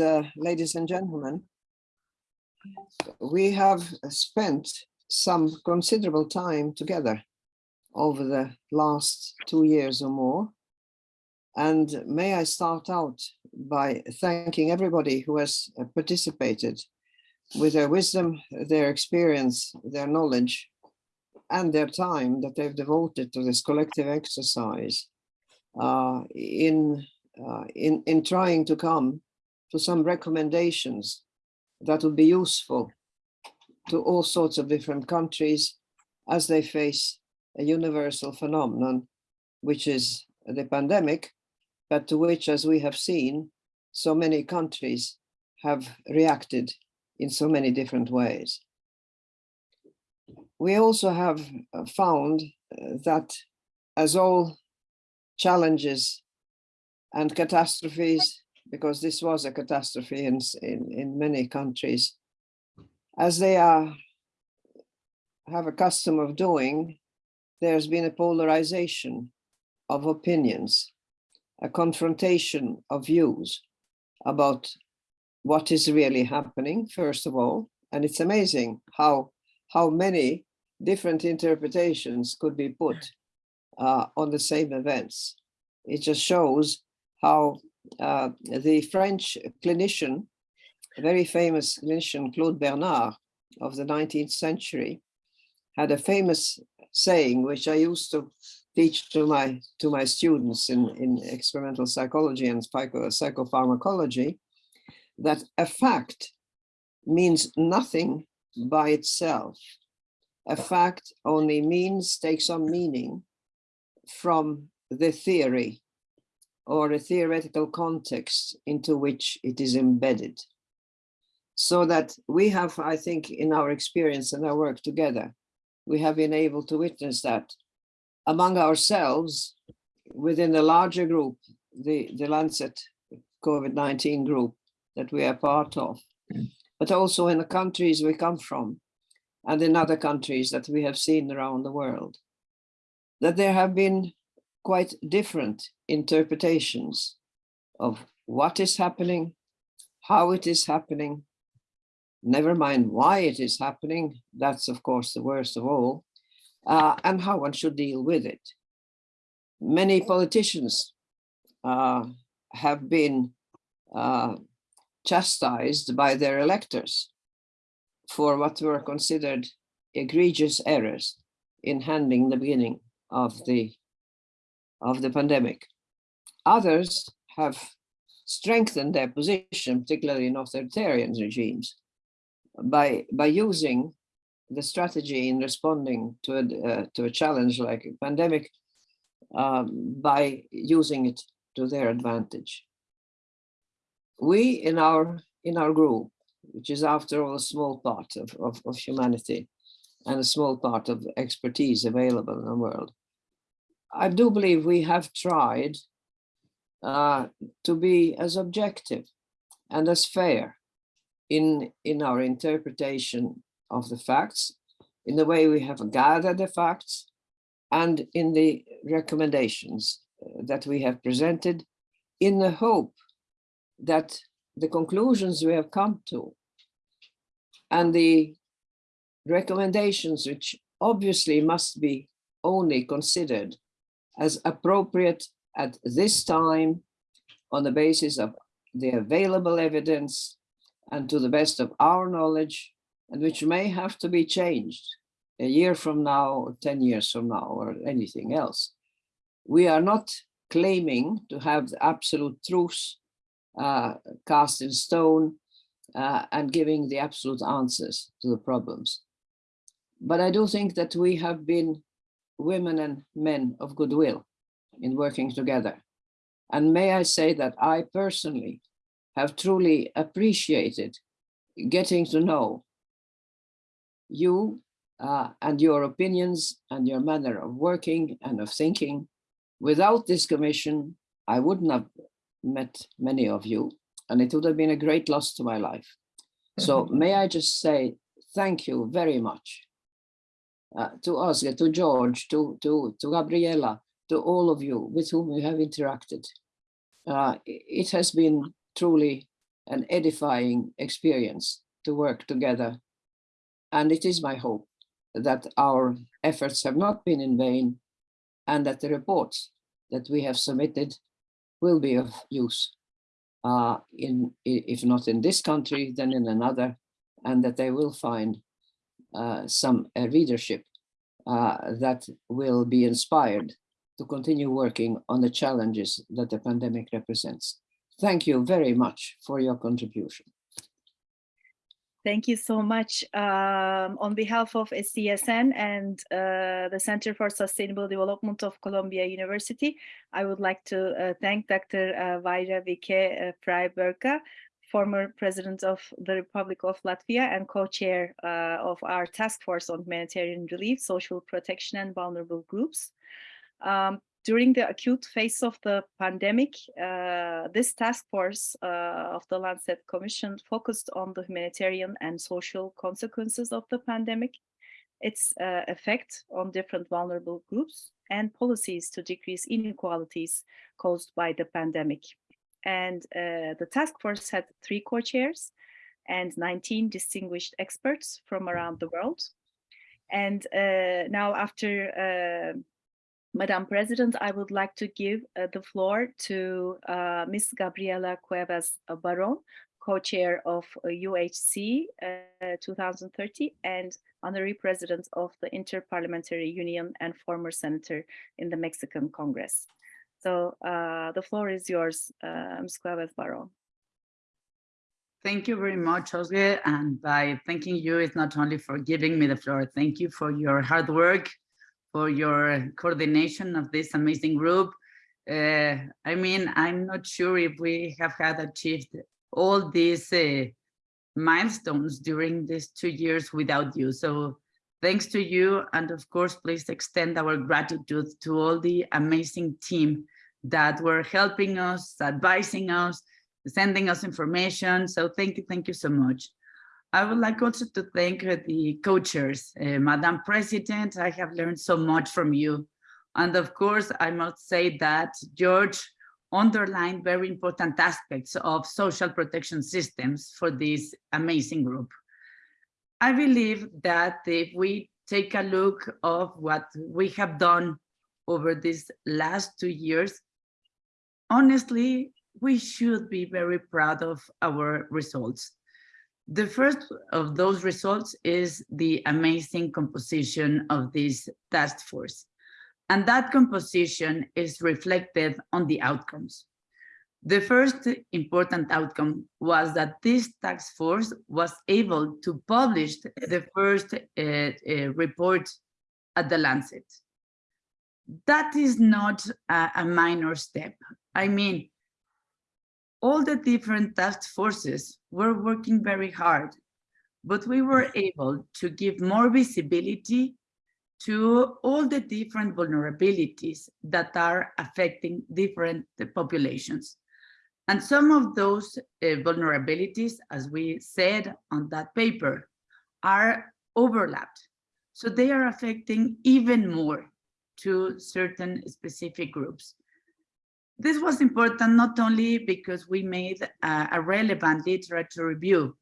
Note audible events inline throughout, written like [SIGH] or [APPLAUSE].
uh, ladies and gentlemen, we have spent some considerable time together over the last two years or more. And may I start out by thanking everybody who has participated with their wisdom, their experience, their knowledge, and their time that they've devoted to this collective exercise uh, in, uh, in, in trying to come to some recommendations that would be useful to all sorts of different countries as they face a universal phenomenon, which is the pandemic, but to which, as we have seen, so many countries have reacted in so many different ways. We also have uh, found uh, that as all challenges and catastrophes, because this was a catastrophe in, in, in many countries, as they are have a custom of doing, there's been a polarization of opinions, a confrontation of views about what is really happening, first of all. And it's amazing how, how many different interpretations could be put uh, on the same events. It just shows how uh, the French clinician, a very famous clinician, Claude Bernard of the 19th century, had a famous saying, which I used to teach to my to my students in, in experimental psychology and psycho, psychopharmacology, that a fact means nothing by itself. A fact only means, takes on meaning from the theory or a theoretical context into which it is embedded. So that we have, I think, in our experience and our work together, we have been able to witness that among ourselves, within the larger group, the, the Lancet COVID-19 group that we are part of, but also in the countries we come from and in other countries that we have seen around the world, that there have been quite different interpretations of what is happening, how it is happening, never mind why it is happening, that's of course the worst of all, uh, and how one should deal with it. Many politicians uh, have been uh, chastised by their electors for what were considered egregious errors in handling the beginning of the of the pandemic. Others have strengthened their position, particularly in authoritarian regimes, by, by using the strategy in responding to a, uh, to a challenge like a pandemic um, by using it to their advantage. We in our in our group, which is after all a small part of, of, of humanity and a small part of expertise available in the world, I do believe we have tried uh, to be as objective and as fair in, in our interpretation of the facts, in the way we have gathered the facts, and in the recommendations uh, that we have presented in the hope that the conclusions we have come to and the recommendations which obviously must be only considered as appropriate at this time on the basis of the available evidence and to the best of our knowledge and which may have to be changed a year from now or 10 years from now or anything else. We are not claiming to have the absolute truth uh, cast in stone uh, and giving the absolute answers to the problems. But I do think that we have been women and men of goodwill in working together. And may I say that I personally have truly appreciated getting to know you uh, and your opinions and your manner of working and of thinking. Without this commission, I wouldn't have met many of you and it would have been a great loss to my life. So [LAUGHS] may I just say thank you very much uh, to Oscar, to George, to, to, to Gabriela, to all of you with whom we have interacted. Uh, it has been truly an edifying experience to work together. And it is my hope that our efforts have not been in vain and that the reports that we have submitted will be of use uh, in, if not in this country, then in another, and that they will find uh, some uh, readership uh, that will be inspired to continue working on the challenges that the pandemic represents. Thank you very much for your contribution. Thank you so much. Um, on behalf of SDSN and uh, the Center for Sustainable Development of Columbia University, I would like to uh, thank Dr. Uh, Vaira Vike uh, Freiberga, former president of the Republic of Latvia and co-chair uh, of our task force on humanitarian relief, social protection and vulnerable groups. Um, during the acute phase of the pandemic, uh, this task force uh, of the Lancet Commission focused on the humanitarian and social consequences of the pandemic, its uh, effect on different vulnerable groups, and policies to decrease inequalities caused by the pandemic. And uh, the task force had three co-chairs and 19 distinguished experts from around the world. And uh, now after uh, Madam President, I would like to give uh, the floor to uh, Ms. Gabriela Cuevas Barron, co-chair of uh, UHC uh, 2030 and honorary president of the Interparliamentary Union and former senator in the Mexican Congress. So uh, the floor is yours, uh, Ms. Barron. Thank you very much, Osge. And by thanking you, it's not only for giving me the floor, thank you for your hard work for your coordination of this amazing group. Uh, I mean, I'm not sure if we have had achieved all these uh, milestones during these two years without you. So thanks to you. And of course, please extend our gratitude to all the amazing team that were helping us, advising us, sending us information. So thank you, thank you so much. I would like also to thank the co-chairs. Uh, Madam President, I have learned so much from you. And of course, I must say that George underlined very important aspects of social protection systems for this amazing group. I believe that if we take a look of what we have done over these last two years, honestly, we should be very proud of our results. The first of those results is the amazing composition of this task force. And that composition is reflected on the outcomes. The first important outcome was that this task force was able to publish the first uh, uh, report at the Lancet. That is not a, a minor step. I mean, all the different task forces were working very hard, but we were able to give more visibility to all the different vulnerabilities that are affecting different populations. And some of those uh, vulnerabilities, as we said on that paper, are overlapped. So they are affecting even more to certain specific groups. This was important not only because we made a, a relevant literature review,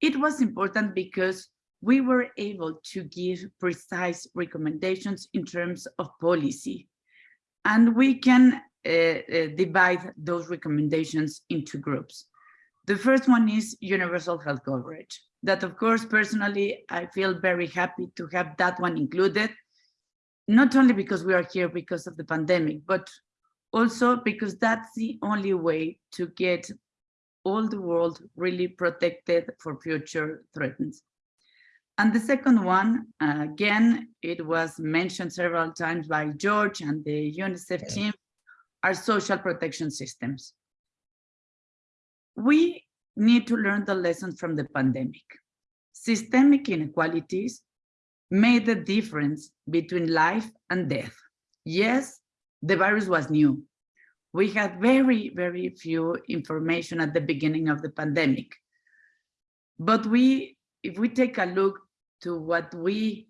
it was important because we were able to give precise recommendations in terms of policy. And we can uh, uh, divide those recommendations into groups. The first one is universal health coverage. That of course, personally, I feel very happy to have that one included, not only because we are here because of the pandemic, but also because that's the only way to get all the world really protected for future threats. And the second one, uh, again, it was mentioned several times by George and the UNICEF team, are social protection systems. We need to learn the lessons from the pandemic. Systemic inequalities made the difference between life and death. Yes, the virus was new. We had very, very few information at the beginning of the pandemic. But we, if we take a look to what we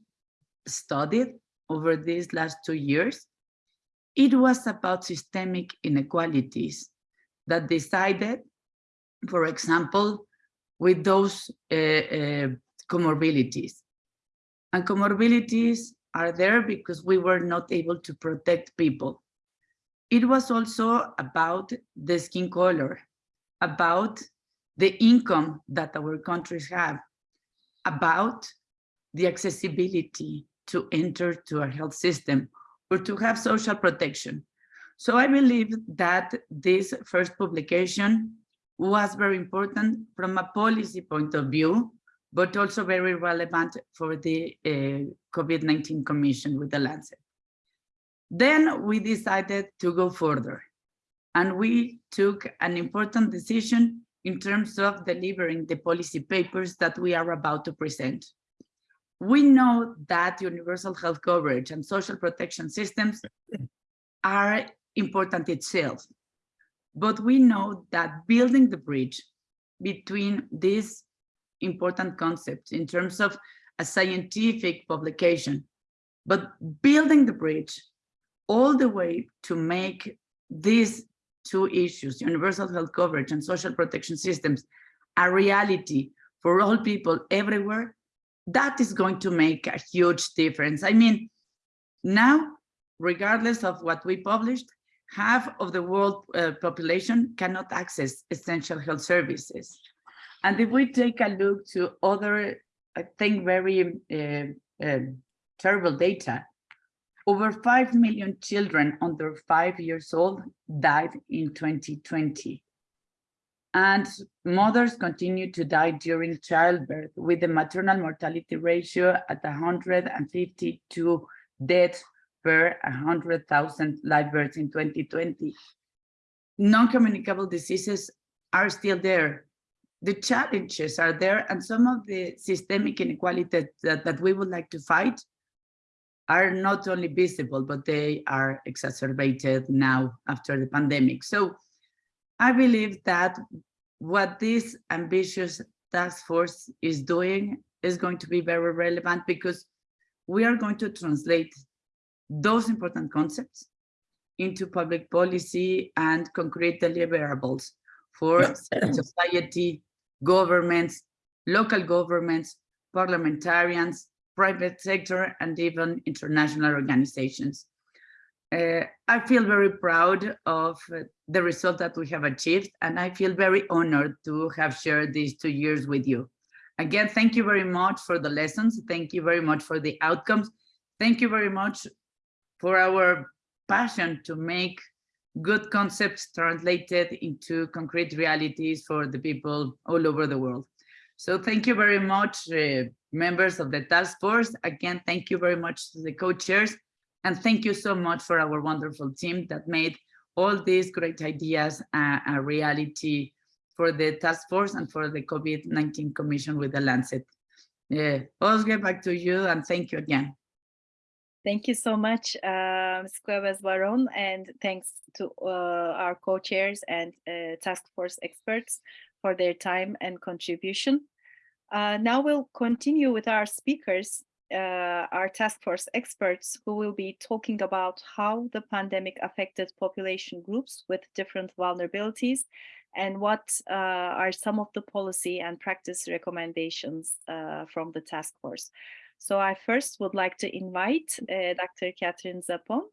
studied over these last two years, it was about systemic inequalities that decided for example, with those uh, uh, comorbidities. And comorbidities are there because we were not able to protect people. It was also about the skin color, about the income that our countries have, about the accessibility to enter to our health system or to have social protection. So I believe that this first publication was very important from a policy point of view, but also very relevant for the uh, COVID-19 Commission with the Lancet. Then we decided to go further and we took an important decision in terms of delivering the policy papers that we are about to present. We know that universal health coverage and social protection systems are important itself, but we know that building the bridge between these important concepts in terms of a scientific publication, but building the bridge all the way to make these two issues, universal health coverage and social protection systems, a reality for all people everywhere, that is going to make a huge difference. I mean, now, regardless of what we published, half of the world uh, population cannot access essential health services. And if we take a look to other, I think, very uh, uh, terrible data, over 5 million children under five years old died in 2020. And mothers continue to die during childbirth with the maternal mortality ratio at 152 deaths per 100,000 live births in 2020. Non-communicable diseases are still there. The challenges are there and some of the systemic inequalities that, that we would like to fight are not only visible, but they are exacerbated now after the pandemic. So I believe that what this ambitious task force is doing is going to be very relevant because we are going to translate those important concepts into public policy and concrete deliverables for society, governments, local governments, parliamentarians, private sector, and even international organizations. Uh, I feel very proud of the result that we have achieved, and I feel very honored to have shared these two years with you. Again, thank you very much for the lessons. Thank you very much for the outcomes. Thank you very much for our passion to make good concepts translated into concrete realities for the people all over the world. So thank you very much, uh, members of the task force. Again, thank you very much to the co-chairs. And thank you so much for our wonderful team that made all these great ideas uh, a reality for the task force and for the COVID-19 Commission with the Lancet. Yeah, Osge, back to you and thank you again. Thank you so much, Ms. Cuevas Barron, and thanks to uh, our co-chairs and uh, task force experts for their time and contribution. Uh, now we'll continue with our speakers, uh, our task force experts who will be talking about how the pandemic affected population groups with different vulnerabilities and what uh, are some of the policy and practice recommendations from the task force. So I first would like to invite uh, Dr. Katherine Zappone,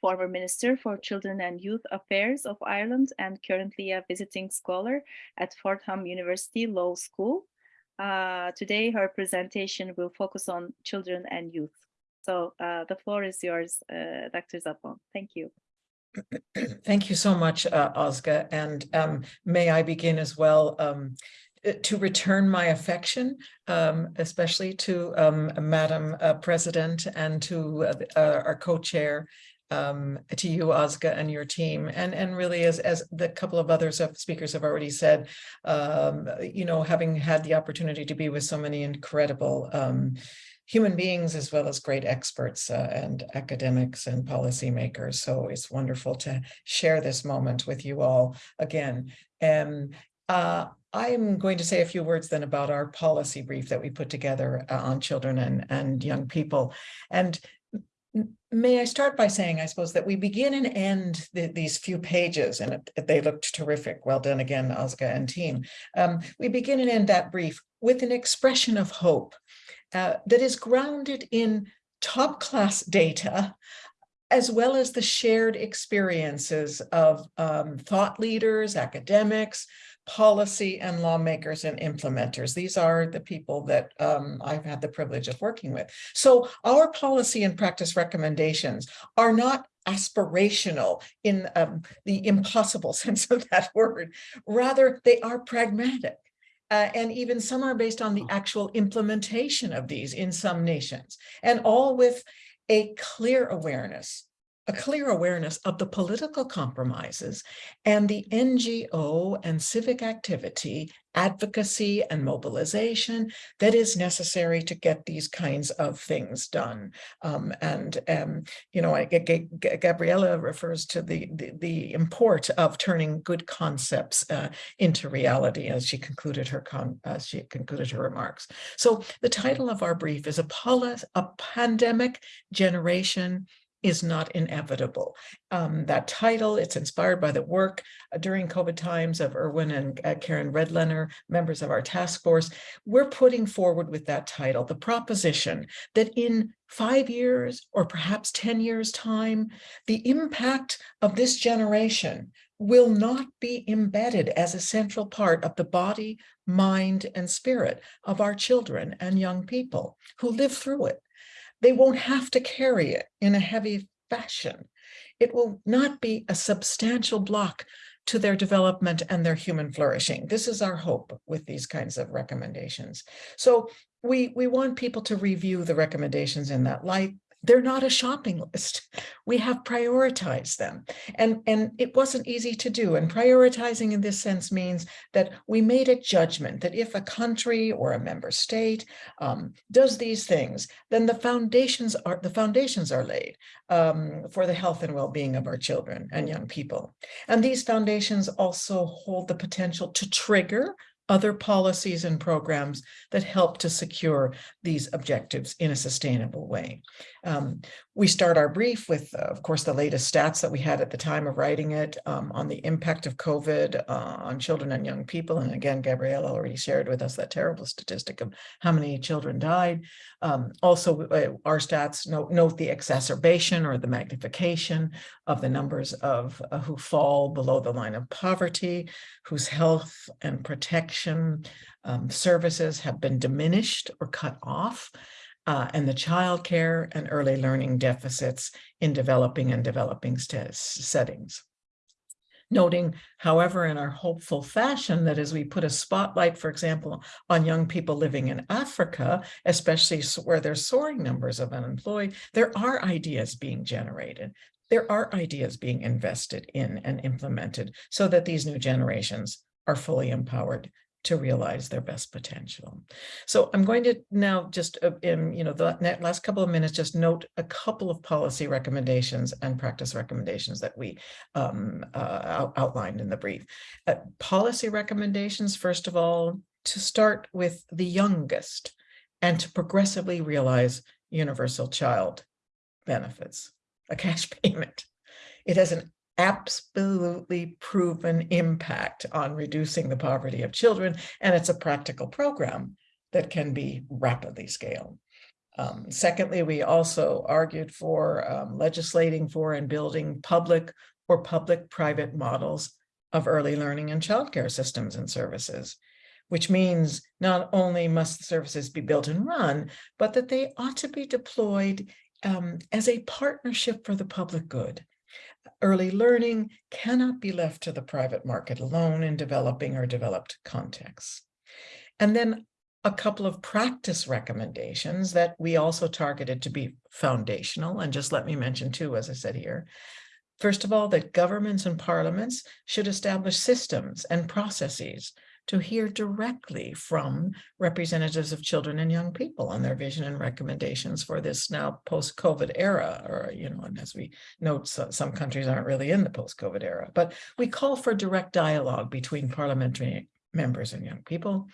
former Minister for Children and Youth Affairs of Ireland and currently a visiting scholar at Fordham University Law School. Uh, today, her presentation will focus on children and youth. So uh, the floor is yours, uh, Dr. Zappone. Thank you. Thank you so much, uh, Osga. And um, may I begin as well um, to return my affection, um, especially to um, Madam uh, President and to uh, our co-chair, um, to you, Osga, and your team. And, and really, as, as the couple of other speakers have already said, um, you know, having had the opportunity to be with so many incredible um, human beings as well as great experts uh, and academics and policymakers. So it's wonderful to share this moment with you all again. And uh, I am going to say a few words then about our policy brief that we put together uh, on children and, and young people. And May I start by saying, I suppose, that we begin and end the- these few pages, and it- they looked terrific. Well done again, Ozga and team. Um, we begin and end that brief with an expression of hope uh, that is grounded in top-class data, as well as the shared experiences of um, thought leaders, academics, policy and lawmakers and implementers. These are the people that um, I've had the privilege of working with. So our policy and practice recommendations are not aspirational in um, the impossible [LAUGHS] sense of that word. Rather, they are pragmatic. Uh, and even some are based on the actual implementation of these in some nations, and all with a clear awareness a clear awareness of the political compromises and the NGO and civic activity, advocacy and mobilization that is necessary to get these kinds of things done. Um, and, um, you know, I, G- G- Gabriella refers to the, the, the import of turning good concepts uh, into reality as she concluded her as she concluded her remarks. So the title of our brief is a, a pandemic generation is not inevitable. Um, that title, it's inspired by the work uh, during COVID times of Irwin and uh, Karen Redlener, members of our task force. We're putting forward with that title, the proposition that in five years or perhaps 10 years time, the impact of this generation will not be embedded as a central part of the body, mind, and spirit of our children and young people who live through it they won't have to carry it in a heavy fashion. It will not be a substantial block to their development and their human flourishing. This is our hope with these kinds of recommendations. So we, we want people to review the recommendations in that light. They're not a shopping list. We have prioritized them. And, and it wasn't easy to do. And prioritizing in this sense means that we made a judgment that if a country or a member state um, does these things, then the foundations are the foundations are laid um, for the health and well-being of our children and young people. And these foundations also hold the potential to trigger other policies and programs that help to secure these objectives in a sustainable way. Um, we start our brief with, uh, of course, the latest stats that we had at the time of writing it um, on the impact of COVID uh, on children and young people. And again, Gabrielle already shared with us that terrible statistic of how many children died. Um, also, uh, our stats note, note the exacerbation or the magnification of the numbers of uh, who fall below the line of poverty, whose health and protection um, services have been diminished or cut off uh, and the childcare and early learning deficits in developing and developing settings. Noting, however, in our hopeful fashion that as we put a spotlight, for example, on young people living in Africa, especially where there's soaring numbers of unemployed, there are ideas being generated. There are ideas being invested in and implemented so that these new generations are fully empowered to realize their best potential. So I'm going to now just uh, in you know the last couple of minutes just note a couple of policy recommendations and practice recommendations that we um, uh, outlined in the brief. Uh, policy recommendations, first of all, to start with the youngest and to progressively realize universal child benefits, a cash [LAUGHS] payment. It has an absolutely proven impact on reducing the poverty of children, and it's a practical program that can be rapidly scaled. Um, secondly, we also argued for um, legislating for and building public or public-private models of early learning and childcare systems and services, which means not only must the services be built and run, but that they ought to be deployed um, as a partnership for the public good early learning cannot be left to the private market alone in developing or developed contexts. And then a couple of practice recommendations that we also targeted to be foundational. And just let me mention two, as I said here. First of all, that governments and parliaments should establish systems and processes to hear directly from representatives of children and young people on their vision and recommendations for this now post-COVID era, or, you know, and as we note, so, some countries aren't really in the post-COVID era, but we call for direct dialogue between parliamentary members and young people.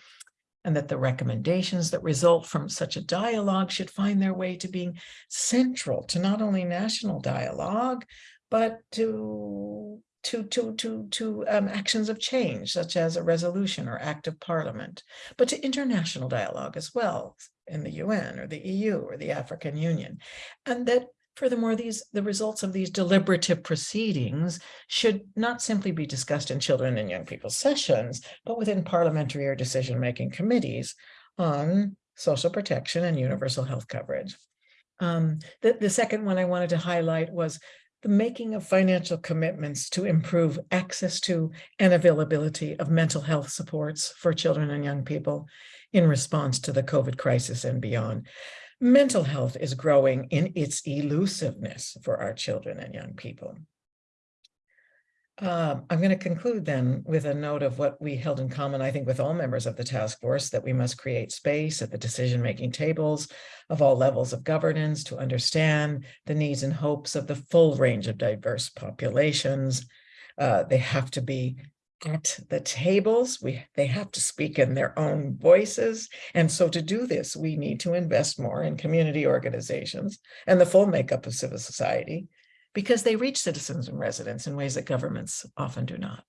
and that the recommendations that result from such a dialogue should find their way to being central to not only national dialogue, but to to to to to um, actions of change, such as a resolution or act of parliament, but to international dialogue as well in the UN or the EU or the African Union, and that Furthermore, these the results of these deliberative proceedings should not simply be discussed in children and young people's sessions, but within parliamentary or decision-making committees on social protection and universal health coverage. Um, the, the second one I wanted to highlight was the making of financial commitments to improve access to and availability of mental health supports for children and young people in response to the COVID crisis and beyond. Mental health is growing in its elusiveness for our children and young people. Um, I'm going to conclude then with a note of what we held in common, I think, with all members of the task force, that we must create space at the decision-making tables of all levels of governance to understand the needs and hopes of the full range of diverse populations. Uh, they have to be at the tables. We they have to speak in their own voices. And so to do this, we need to invest more in community organizations and the full makeup of civil society because they reach citizens and residents in ways that governments often do not.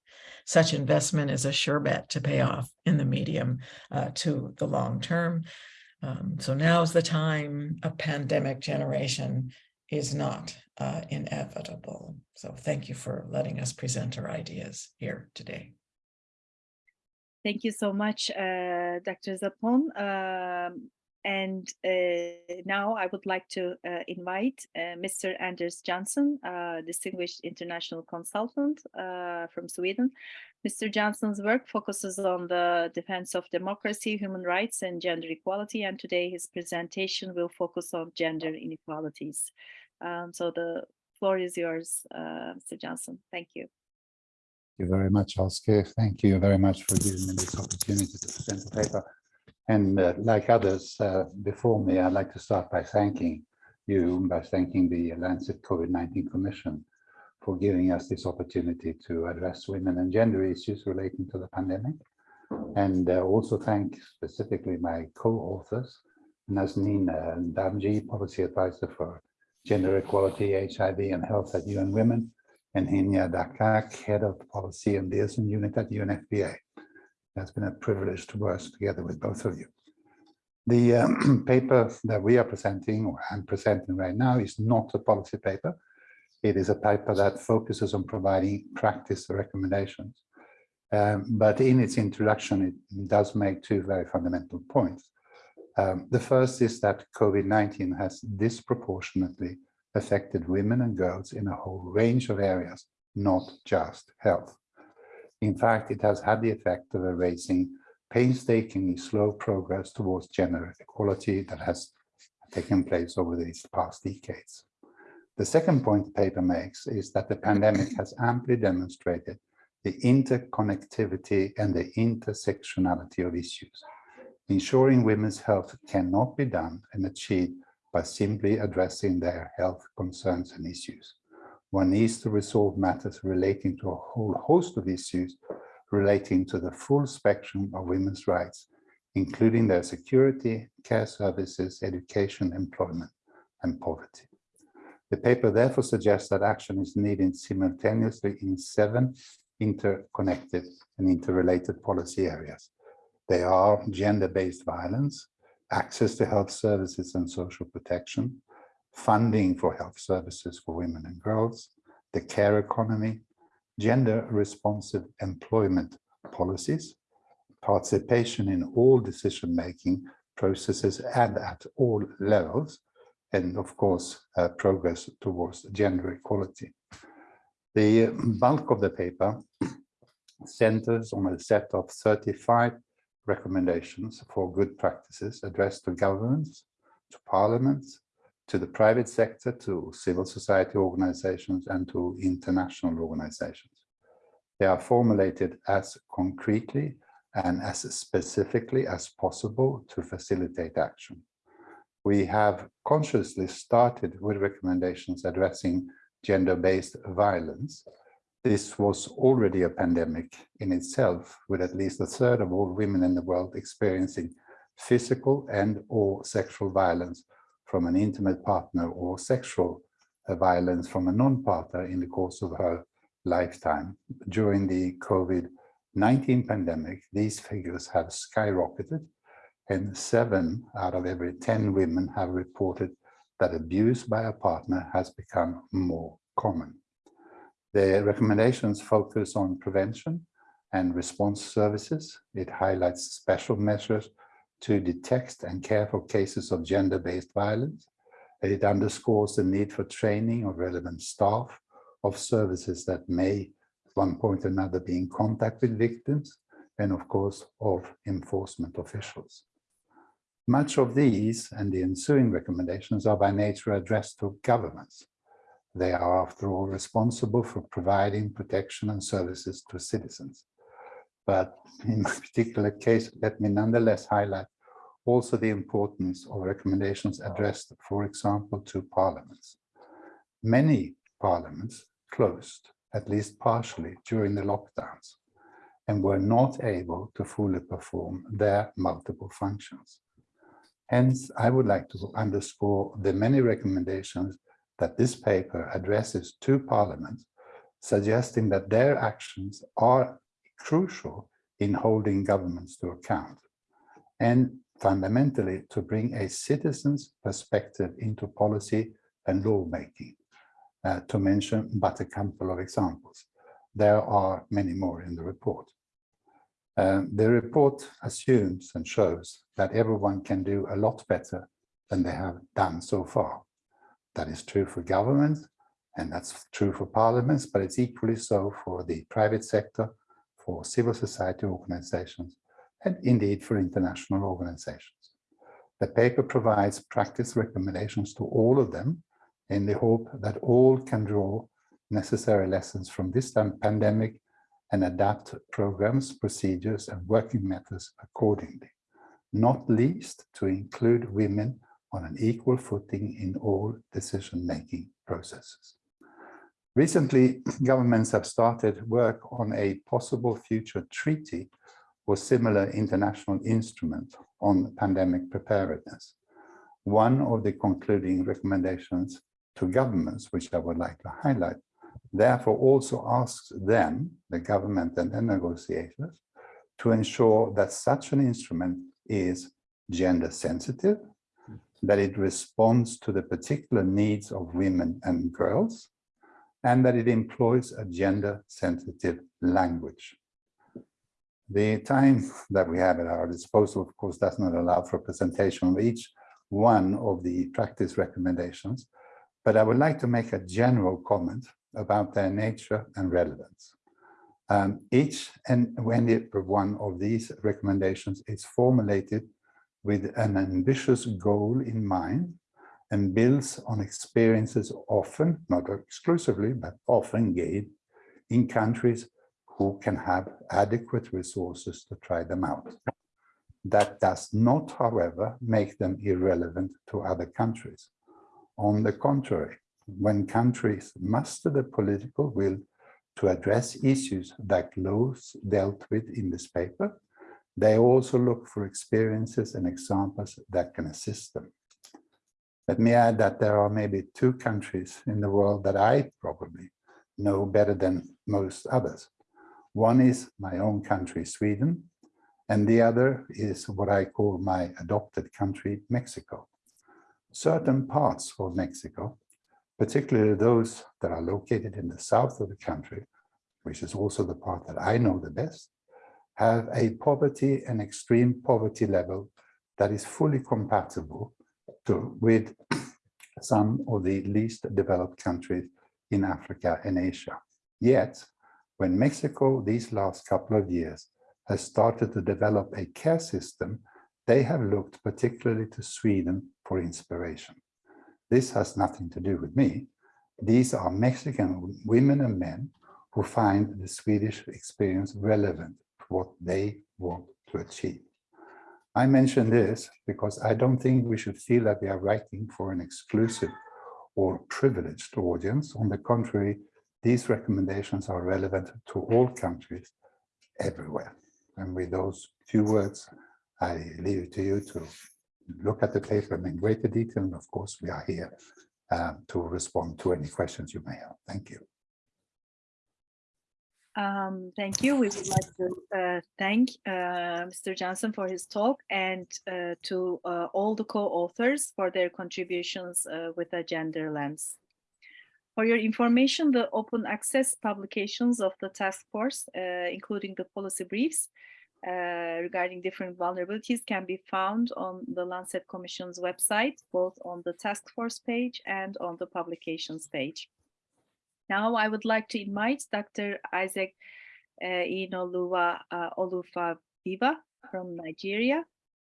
Such investment is a sure bet to pay off in the medium uh, to the long term. Um, so is the time a pandemic generation is not uh, inevitable. So thank you for letting us present our ideas here today. Thank you so much, uh, Dr. Zappone. Um, and uh, now I would like to uh, invite uh, Mr. Anders Johnsson, uh, distinguished international consultant uh, from Sweden. Mr. Johnsson's work focuses on the defense of democracy, human rights, and gender equality. And today his presentation will focus on gender inequalities. Um, so the floor is yours, uh, Mr. Johnsson. Thank you. Thank you very much, Oscar. Thank you very much for giving me this opportunity to present the paper. And uh, like others uh, before me, I'd like to start by thanking you, by thanking the Lancet COVID-19 Commission for giving us this opportunity to address women and gender issues relating to the pandemic. And uh, also thank specifically my co-authors, Nazneen uh, Damji, Policy Advisor for Gender Equality, HIV and Health at UN Women, and Hinya Dakak, Head of Policy and Liaison Unit at UNFPA. It's been a privilege to work together with both of you. The um, [CLEARS THROAT] paper that we are presenting, or I'm presenting right now, is not a policy paper. It is a paper that focuses on providing practice recommendations. Um, but in its introduction, it does make two very fundamental points. Um, the first is that COVID-19 has disproportionately affected women and girls in a whole range of areas, not just health. In fact, it has had the effect of erasing painstakingly slow progress towards gender equality that has taken place over these past decades. The second point the paper makes is that the pandemic has amply demonstrated the interconnectivity and the intersectionality of issues. Ensuring women's health cannot be done and achieved by simply addressing their health concerns and issues one needs to resolve matters relating to a whole host of issues relating to the full spectrum of women's rights, including their security, care services, education, employment, and poverty. The paper therefore suggests that action is needed simultaneously in seven interconnected and interrelated policy areas. They are gender-based violence, access to health services and social protection, funding for health services for women and girls, the care economy, gender responsive employment policies, participation in all decision-making processes and at all levels, and of course, uh, progress towards gender equality. The bulk of the paper centers on a set of 35 recommendations for good practices addressed to governments, to parliaments, to the private sector, to civil society organizations, and to international organizations. They are formulated as concretely and as specifically as possible to facilitate action. We have consciously started with recommendations addressing gender-based violence. This was already a pandemic in itself, with at least a third of all women in the world experiencing physical and or sexual violence from an intimate partner or sexual violence from a non-partner in the course of her lifetime. During the COVID-19 pandemic, these figures have skyrocketed and seven out of every 10 women have reported that abuse by a partner has become more common. The recommendations focus on prevention and response services. It highlights special measures to detect and care for cases of gender-based violence. It underscores the need for training of relevant staff of services that may, at one point or another, be in contact with victims, and of course, of enforcement officials. Much of these and the ensuing recommendations are by nature addressed to governments. They are, after all, responsible for providing protection and services to citizens. But in my [LAUGHS] particular case, let me nonetheless highlight also the importance of recommendations addressed, for example, to parliaments. Many parliaments closed, at least partially, during the lockdowns and were not able to fully perform their multiple functions. Hence, I would like to underscore the many recommendations that this paper addresses to parliaments, suggesting that their actions are crucial in holding governments to account and fundamentally to bring a citizen's perspective into policy and lawmaking, uh, to mention but a couple of examples. There are many more in the report. Um, the report assumes and shows that everyone can do a lot better than they have done so far. That is true for governments and that's true for parliaments, but it's equally so for the private sector, for civil society organizations, and indeed for international organizations. The paper provides practice recommendations to all of them in the hope that all can draw necessary lessons from this pandemic and adapt programs, procedures, and working methods accordingly, not least to include women on an equal footing in all decision-making processes. Recently, [CLEARS THROAT] governments have started work on a possible future treaty or similar international instrument on pandemic preparedness. One of the concluding recommendations to governments, which I would like to highlight, therefore also asks them, the government and the negotiators, to ensure that such an instrument is gender sensitive, that it responds to the particular needs of women and girls, and that it employs a gender sensitive language. The time that we have at our disposal, of course, does not allow for a presentation of each one of the practice recommendations, but I would like to make a general comment about their nature and relevance. Um, each and when one of these recommendations is formulated with an ambitious goal in mind and builds on experiences often, not exclusively, but often gained in countries who can have adequate resources to try them out. That does not, however, make them irrelevant to other countries. On the contrary, when countries muster the political will to address issues that Lowe's dealt with in this paper, they also look for experiences and examples that can assist them. Let me add that there are maybe two countries in the world that I probably know better than most others. One is my own country, Sweden, and the other is what I call my adopted country, Mexico. Certain parts of Mexico particularly those that are located in the south of the country, which is also the part that I know the best, have a poverty and extreme poverty level that is fully compatible to, with [CLEARS THROAT] some of the least developed countries in Africa and Asia. Yet, when Mexico these last couple of years has started to develop a care system, they have looked particularly to Sweden for inspiration. This has nothing to do with me. These are Mexican women and men who find the Swedish experience relevant to what they want to achieve. I mention this because I don't think we should feel that we are writing for an exclusive or privileged audience. On the contrary, these recommendations are relevant to all countries everywhere. And with those few words, I leave it to you to look at the paper in greater detail. And of course, we are here um, to respond to any questions you may have. Thank you. Um, thank you. We would like to uh, thank uh, Mr. Johnsson for his talk and uh, to uh, all the co-authors for their contributions uh, with a gender lens. For your information, the open access publications of the task force, uh, including the policy briefs regarding different vulnerabilities can be found on the Lancet Commission's website, both on the task force page and on the publications page. Now I would like to invite Dr. Isaac uh, Inoluwa uh, Olufadewa from Nigeria.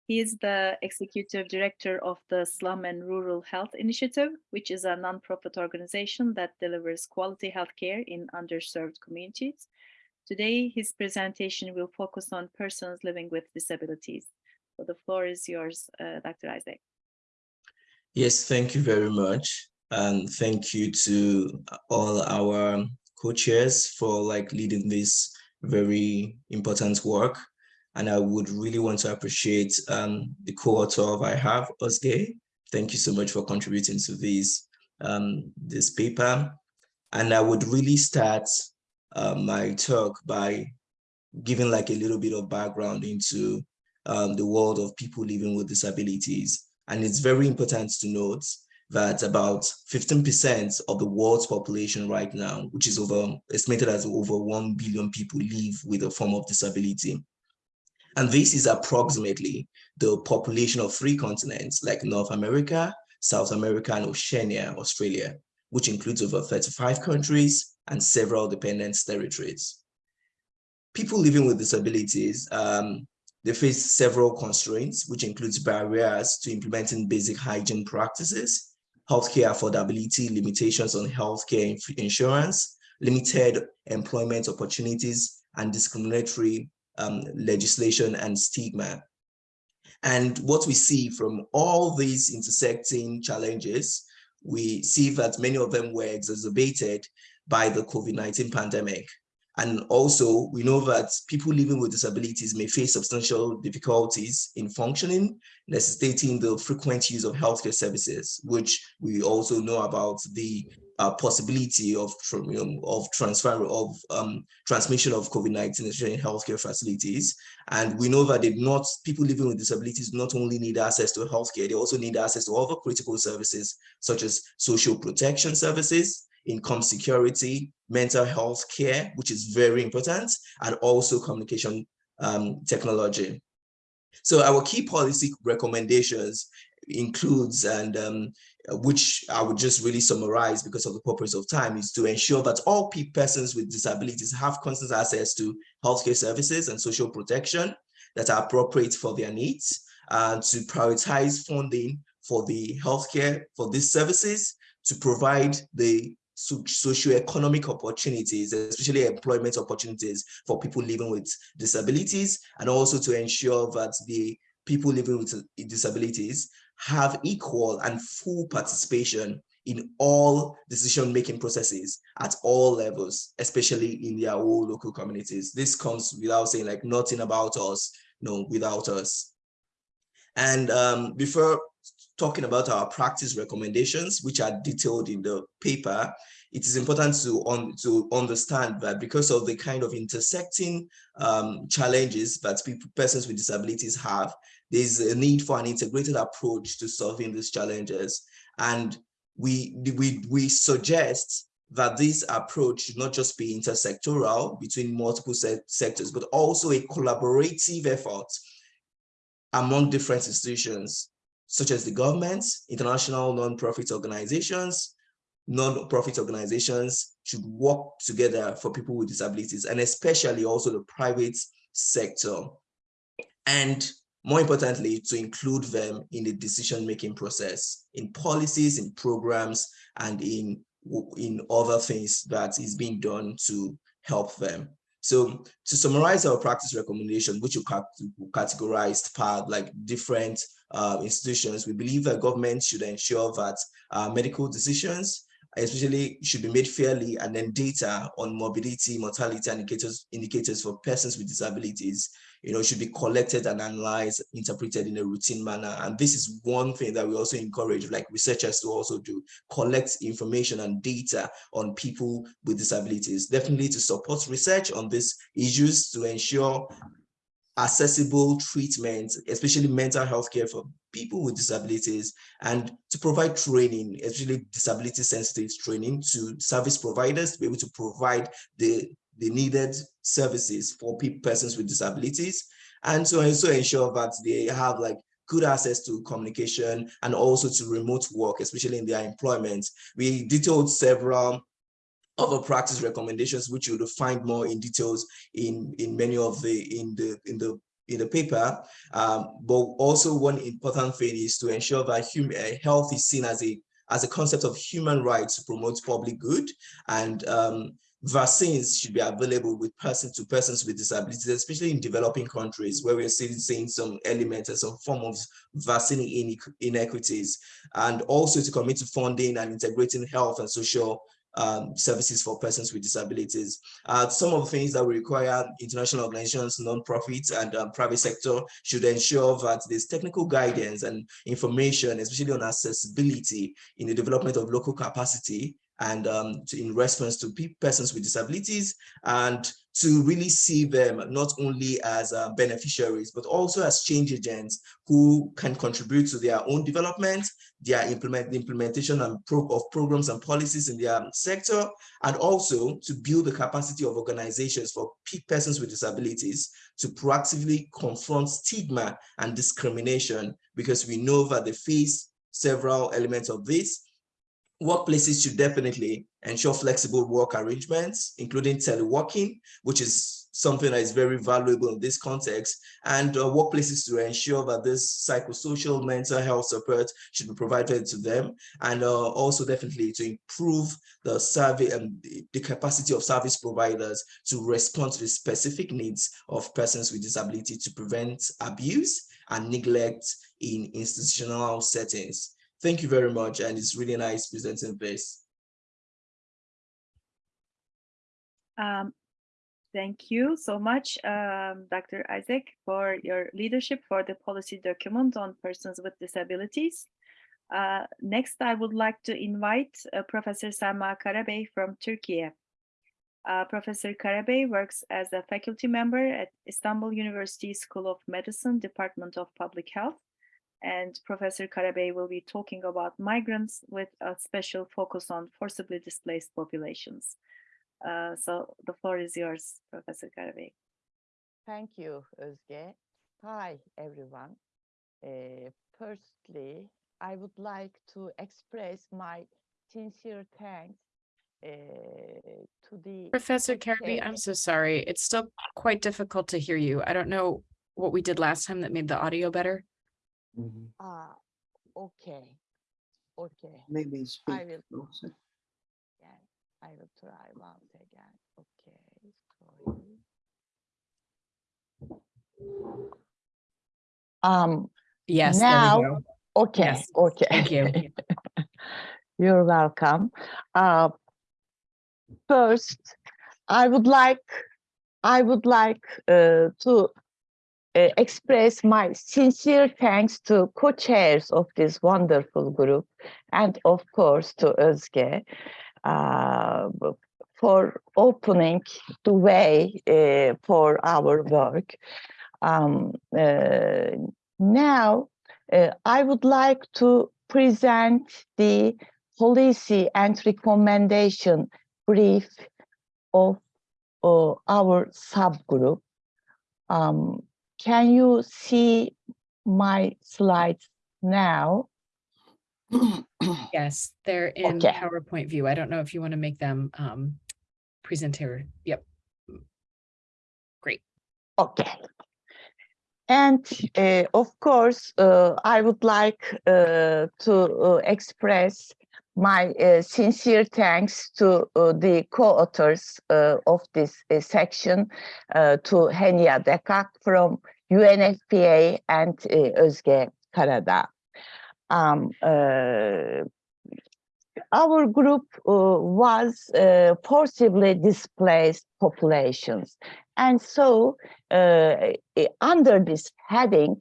He is the executive director of the Slum and Rural Health Initiative, which is a nonprofit organization that delivers quality healthcare in underserved communities. Today, his presentation will focus on persons living with disabilities. So the floor is yours, uh, Dr. Isaac. Yes, thank you very much and thank you to all our co-chairs for like leading this very important work. And I would really want to appreciate um, the co-author of I Have, Özge. Thank you so much for contributing to this, um, this paper. And I would really start uh, my talk by giving like a little bit of background into um, the world of people living with disabilities. And it's very important to note that about 15% of the world's population right now, which is over estimated as over 1 billion people live with a form of disability. And this is approximately the population of three continents like North America, South America, and Oceania, Australia, which includes over 35 countries and several dependent territories. People living with disabilities, um, they face several constraints, which includes barriers to implementing basic hygiene practices, healthcare affordability, limitations on healthcare insurance, limited employment opportunities, and discriminatory um, legislation and stigma. And what we see from all these intersecting challenges, we see that many of them were exacerbated by the COVID-19 pandemic. And also, we know that people living with disabilities may face substantial difficulties in functioning, necessitating the frequent use of healthcare services, which we also know about the uh, possibility of, of transfer of um, transmission of COVID-19 in healthcare facilities. And we know that not people living with disabilities not only need access to healthcare, they also need access to other critical services, such as social protection services, income security, mental health care, which is very important, and also communication um, technology. So our key policy recommendations includes, and um, which I would just really summarize because of the purpose of time, is to ensure that all persons with disabilities have constant access to healthcare services and social protection that are appropriate for their needs, and to prioritize funding for the healthcare for these services, to provide the socioeconomic opportunities, especially employment opportunities for people living with disabilities, and also to ensure that the people living with disabilities have equal and full participation in all decision-making processes at all levels, especially in their own local communities. This comes without saying like nothing about us, no, without us. And um, before talking about our practice recommendations, which are detailed in the paper, it is important to, to understand that because of the kind of intersecting um, challenges that people, persons with disabilities have, there's a need for an integrated approach to solving these challenges. And we, we, we suggest that this approach should not just be intersectoral between multiple se sectors, but also a collaborative effort among different institutions such as the governments, international non-profit organizations, non-profit organizations should work together for people with disabilities and especially also the private sector. And more importantly, to include them in the decision-making process, in policies, in programs, and in, in other things that is being done to help them. So to summarize our practice recommendation, which you categorized part like different uh, institutions, we believe that government should ensure that uh, medical decisions especially should be made fairly, and then data on mobility, mortality indicators, indicators for persons with disabilities, you know, should be collected and analyzed, interpreted in a routine manner. And this is one thing that we also encourage like researchers to also do, collect information and data on people with disabilities, definitely to support research on these issues to ensure accessible treatment, especially mental health care for people with disabilities, and to provide training, especially disability sensitive training to service providers to be able to provide the, the needed services for people, persons with disabilities, and to also ensure that they have like good access to communication and also to remote work, especially in their employment. We detailed several other practice recommendations, which you'll find more in details in, in many of the, in the, in the, in the paper. Um, but also one important thing is to ensure that human uh, health is seen as a, as a concept of human rights to promote public good and um, vaccines should be available with person to persons with disabilities, especially in developing countries where we're seeing, seeing some elements and some form of vaccine inequities, and also to commit to funding and integrating health and social um, services for persons with disabilities. Uh, some of the things that we require international organizations, non-profits and um, private sector should ensure that there's technical guidance and information, especially on accessibility in the development of local capacity and um, to, in response to persons with disabilities and to really see them not only as uh, beneficiaries, but also as change agents who can contribute to their own development, their implement, implementation and pro of programs and policies in their sector, and also to build the capacity of organizations for persons with disabilities to proactively confront stigma and discrimination, because we know that they face several elements of this, workplaces should definitely ensure flexible work arrangements, including teleworking, which is something that is very valuable in this context, and uh, workplaces to ensure that this psychosocial mental health support should be provided to them, and uh, also definitely to improve the survey and the capacity of service providers to respond to the specific needs of persons with disability to prevent abuse and neglect in institutional settings. Thank you very much. And it's really nice presenting this. Um, thank you so much, um, Dr. Isaac, for your leadership for the policy document on persons with disabilities. Uh, next, I would like to invite uh, Professor Selma Karabey from Turkey. Uh, Professor Karabey works as a faculty member at Istanbul University School of Medicine, Department of Public Health and Professor Karabey will be talking about migrants with a special focus on forcibly displaced populations. Uh, so the floor is yours, Professor Karabey. Thank you, Özge. Hi, everyone. Uh, firstly, I would like to express my sincere thanks uh, to the Professor Karabey, I'm so sorry. It's still quite difficult to hear you. I don't know what we did last time that made the audio better. Ah, okay, okay. Maybe I speak will, closer. yeah, I will try once again. Okay, sorry. Um, Yes, there we now, go. okay, Yes, okay. thank you. [LAUGHS] You're welcome. Uh, first, I would like, I would like uh, to express my sincere thanks to co-chairs of this wonderful group and of course to Özge uh, for opening the way uh, for our work. Um, uh, now, uh, I would like to present the policy and recommendation brief of uh, our subgroup. Um, can you see my slides now? [COUGHS] Yes, they're in Okay. PowerPoint view. I don't know if you want to make them um presenter. Yep. Great. Okay. And uh, of course, uh, I would like uh, to uh, express my uh, sincere thanks to uh, the co-authors uh, of this uh, section, uh, to Henia Dakkak from UNFPA and uh, Özge Karadağ. Um, uh, our group uh, was uh, forcibly displaced populations. And so under this heading,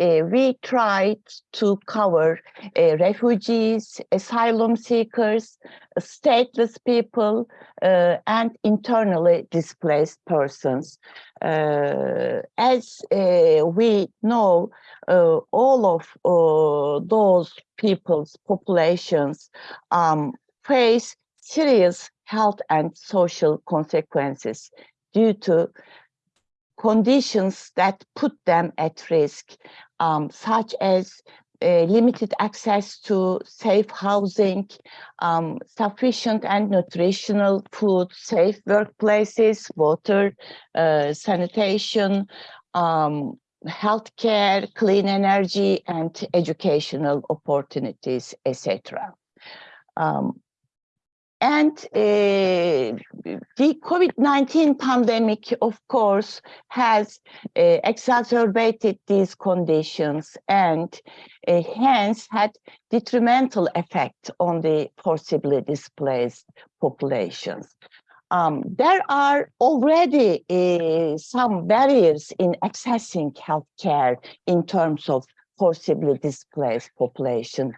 uh, we tried to cover uh, refugees, asylum seekers, stateless people, uh, and internally displaced persons. Uh, as uh, we know, uh, all of those people's populations um, face serious health and social consequences due to conditions that put them at risk, um, such as uh, limited access to safe housing, um, sufficient and nutritional food, safe workplaces, water, uh, sanitation, um, healthcare, clean energy, and educational opportunities, etc. Um, and uh, the COVID-19 pandemic, of course, has uh, exacerbated these conditions and uh, hence had detrimental effect on the forcibly displaced populations. Um, there are already uh, some barriers in accessing healthcare in terms of forcibly displaced population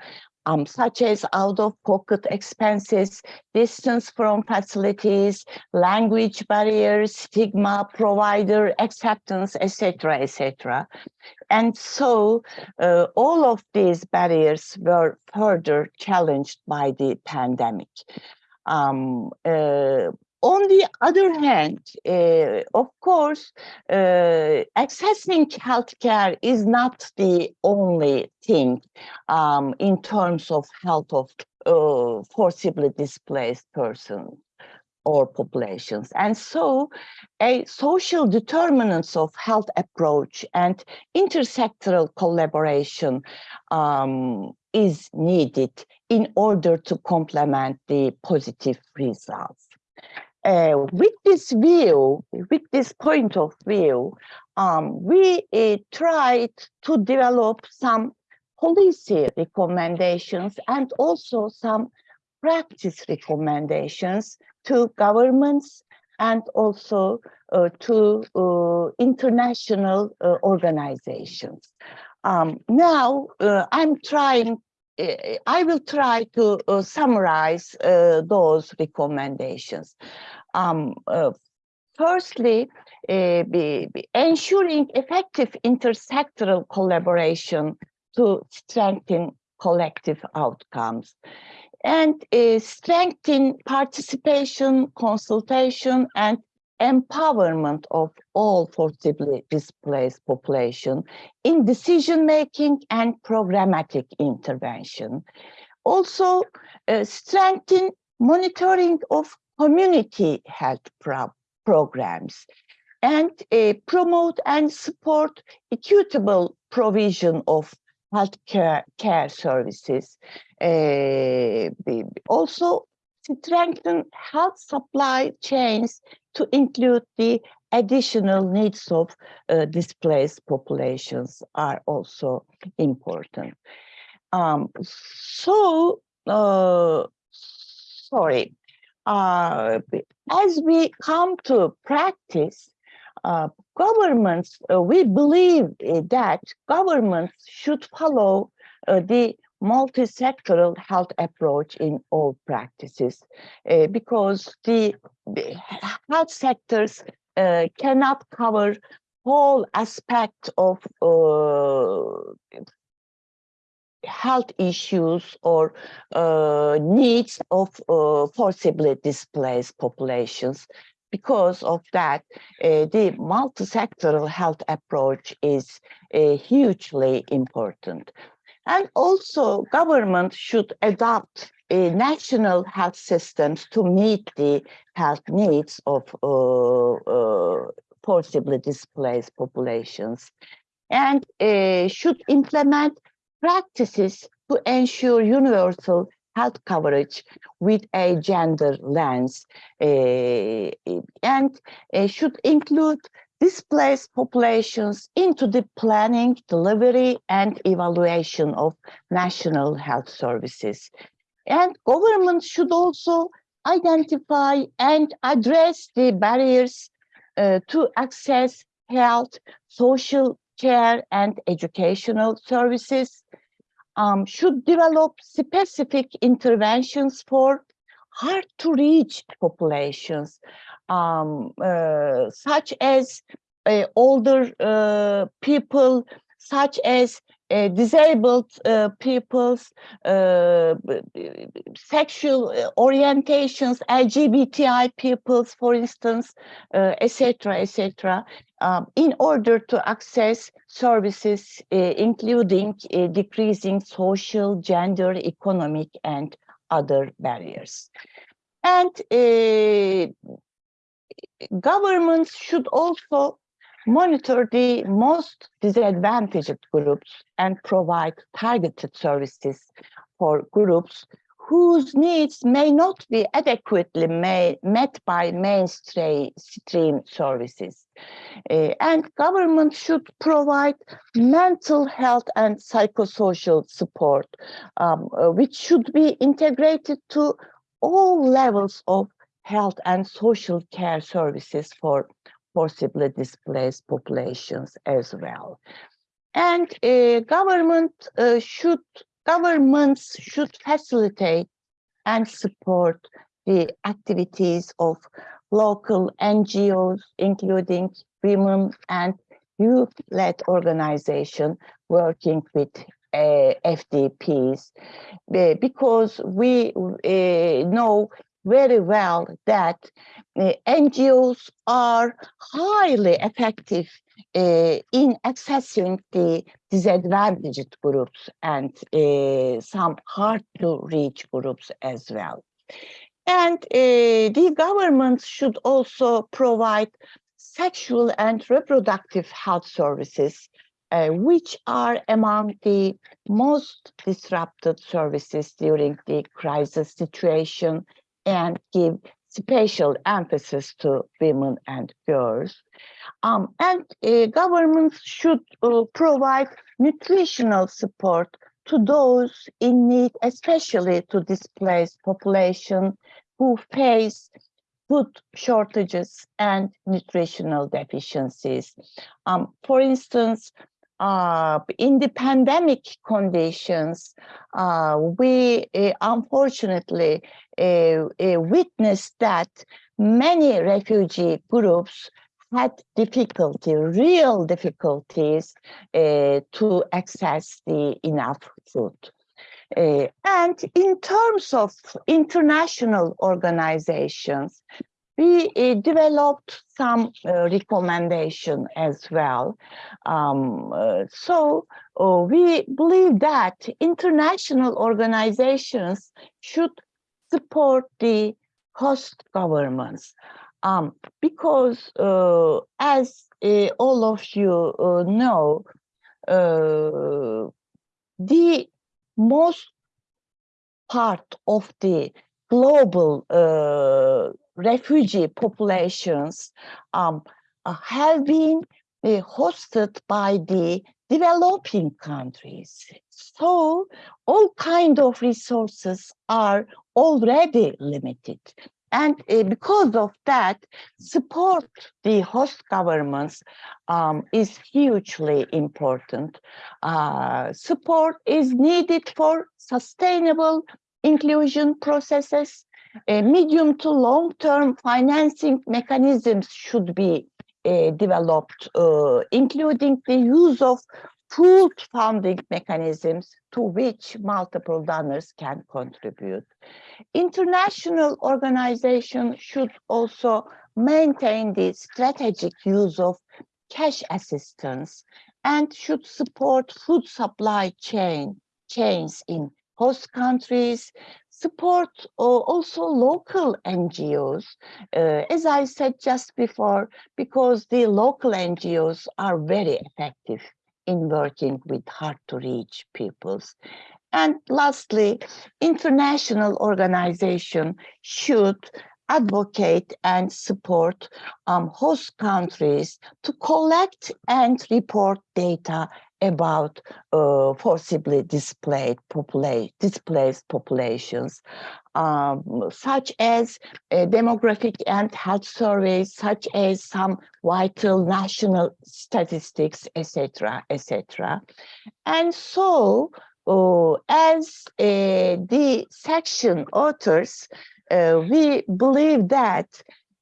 um, such as out-of-pocket expenses, distance from facilities, language barriers, stigma, provider acceptance, etc., etc. And so uh, all of these barriers were further challenged by the pandemic. Um, uh, on the other hand, uh, of course, uh, accessing healthcare is not the only thing um, in terms of health of uh, forcibly displaced persons or populations. And so a social determinants of health approach and intersectoral collaboration um, is needed in order to complement the positive results. Uh, with this view, with this point of view, um, we uh, tried to develop some policy recommendations and also some practice recommendations to governments and also uh, to uh, international uh, organizations. Um, now, uh, I'm trying I will try to uh, summarize uh, those recommendations. Um, uh, firstly, uh, be, be ensuring effective intersectoral collaboration to strengthen collective outcomes and uh, strengthen participation, consultation, and empowerment of all forcibly displaced population in decision making and programmatic intervention. Also, uh, strengthen monitoring of community health pro programs and uh, promote and support equitable provision of health care, care services. Uh, also, strengthen health supply chains to include the additional needs of uh, displaced populations are also important. Um, so, uh, sorry, uh, as we come to practice, uh, governments, uh, we believe that governments should follow uh, the multi-sectoral health approach in all practices uh, because the, health sectors uh, cannot cover whole aspect of uh, health issues or uh, needs of uh, forcibly displaced populations. Because of that, uh, the multi-sectoral health approach is hugely important. And also government should adopt a national health systems to meet the health needs of uh, uh, forcibly displaced populations and uh, should implement practices to ensure universal health coverage with a gender lens uh, and uh, should include displaced populations into the planning, delivery, and evaluation of national health services. And government should also identify and address the barriers uh, to access health, social care, and educational services. Um, should develop specific interventions for hard to reach populations, um, uh, such as uh, older uh, people, such as uh, disabled uh, peoples, uh, sexual uh, orientations, LGBTI peoples, for instance, uh, etc., etc., um, in order to access services, uh, including decreasing social, gender, economic, and other barriers. And governments should also monitor the most disadvantaged groups and provide targeted services for groups whose needs may not be adequately ma- met by mainstream stream services. Uh, and government should provide mental health and psychosocial support, um, uh, which should be integrated to all levels of health and social care services for forcibly displaced populations as well. And uh, government uh, should governments should facilitate and support the activities of local NGOs, including women and youth-led organization working with uh, FDPs, uh, because we know very well that uh, NGOs are highly effective uh, in accessing the disadvantaged groups and uh, some hard to reach groups as well. And uh, the government should also provide sexual and reproductive health services, uh, which are among the most disrupted services during the crisis situation and give special emphasis to women and girls. Um, and uh, governments should uh, provide nutritional support to those in need, especially to displaced population who face food shortages and nutritional deficiencies. Um, for instance, uh, in the pandemic conditions, uh, we uh, unfortunately uh, uh, witnessed that many refugee groups had difficulty, real difficulties uh, to access the enough food. And in terms of international organizations, we uh, developed some uh, recommendation as well. Um, uh, so uh, we believe that international organizations should support the host governments um, because uh, as uh, all of you know, the most part of the global refugee populations um, uh, have been uh, hosted by the developing countries. So all kind of resources are already limited. And uh, because of that, support the host governments um, is hugely important. Uh, support is needed for sustainable inclusion processes. Uh, medium to long-term financing mechanisms should be uh, developed, uh, including the use of pooled funding mechanisms to which multiple donors can contribute. International organizations should also maintain the strategic use of cash assistance and should support food supply chain chains in host countries, support uh, also local NGOs, uh, as I said just before, because the local NGOs are very effective in working with hard to reach peoples. And lastly, international organization should advocate and support um, host countries to collect and report data about uh, forcibly displaced, popula displaced populations, um, such as demographic and health surveys, such as some vital national statistics, etc., etc. And so, uh, as uh, the section authors, we believe that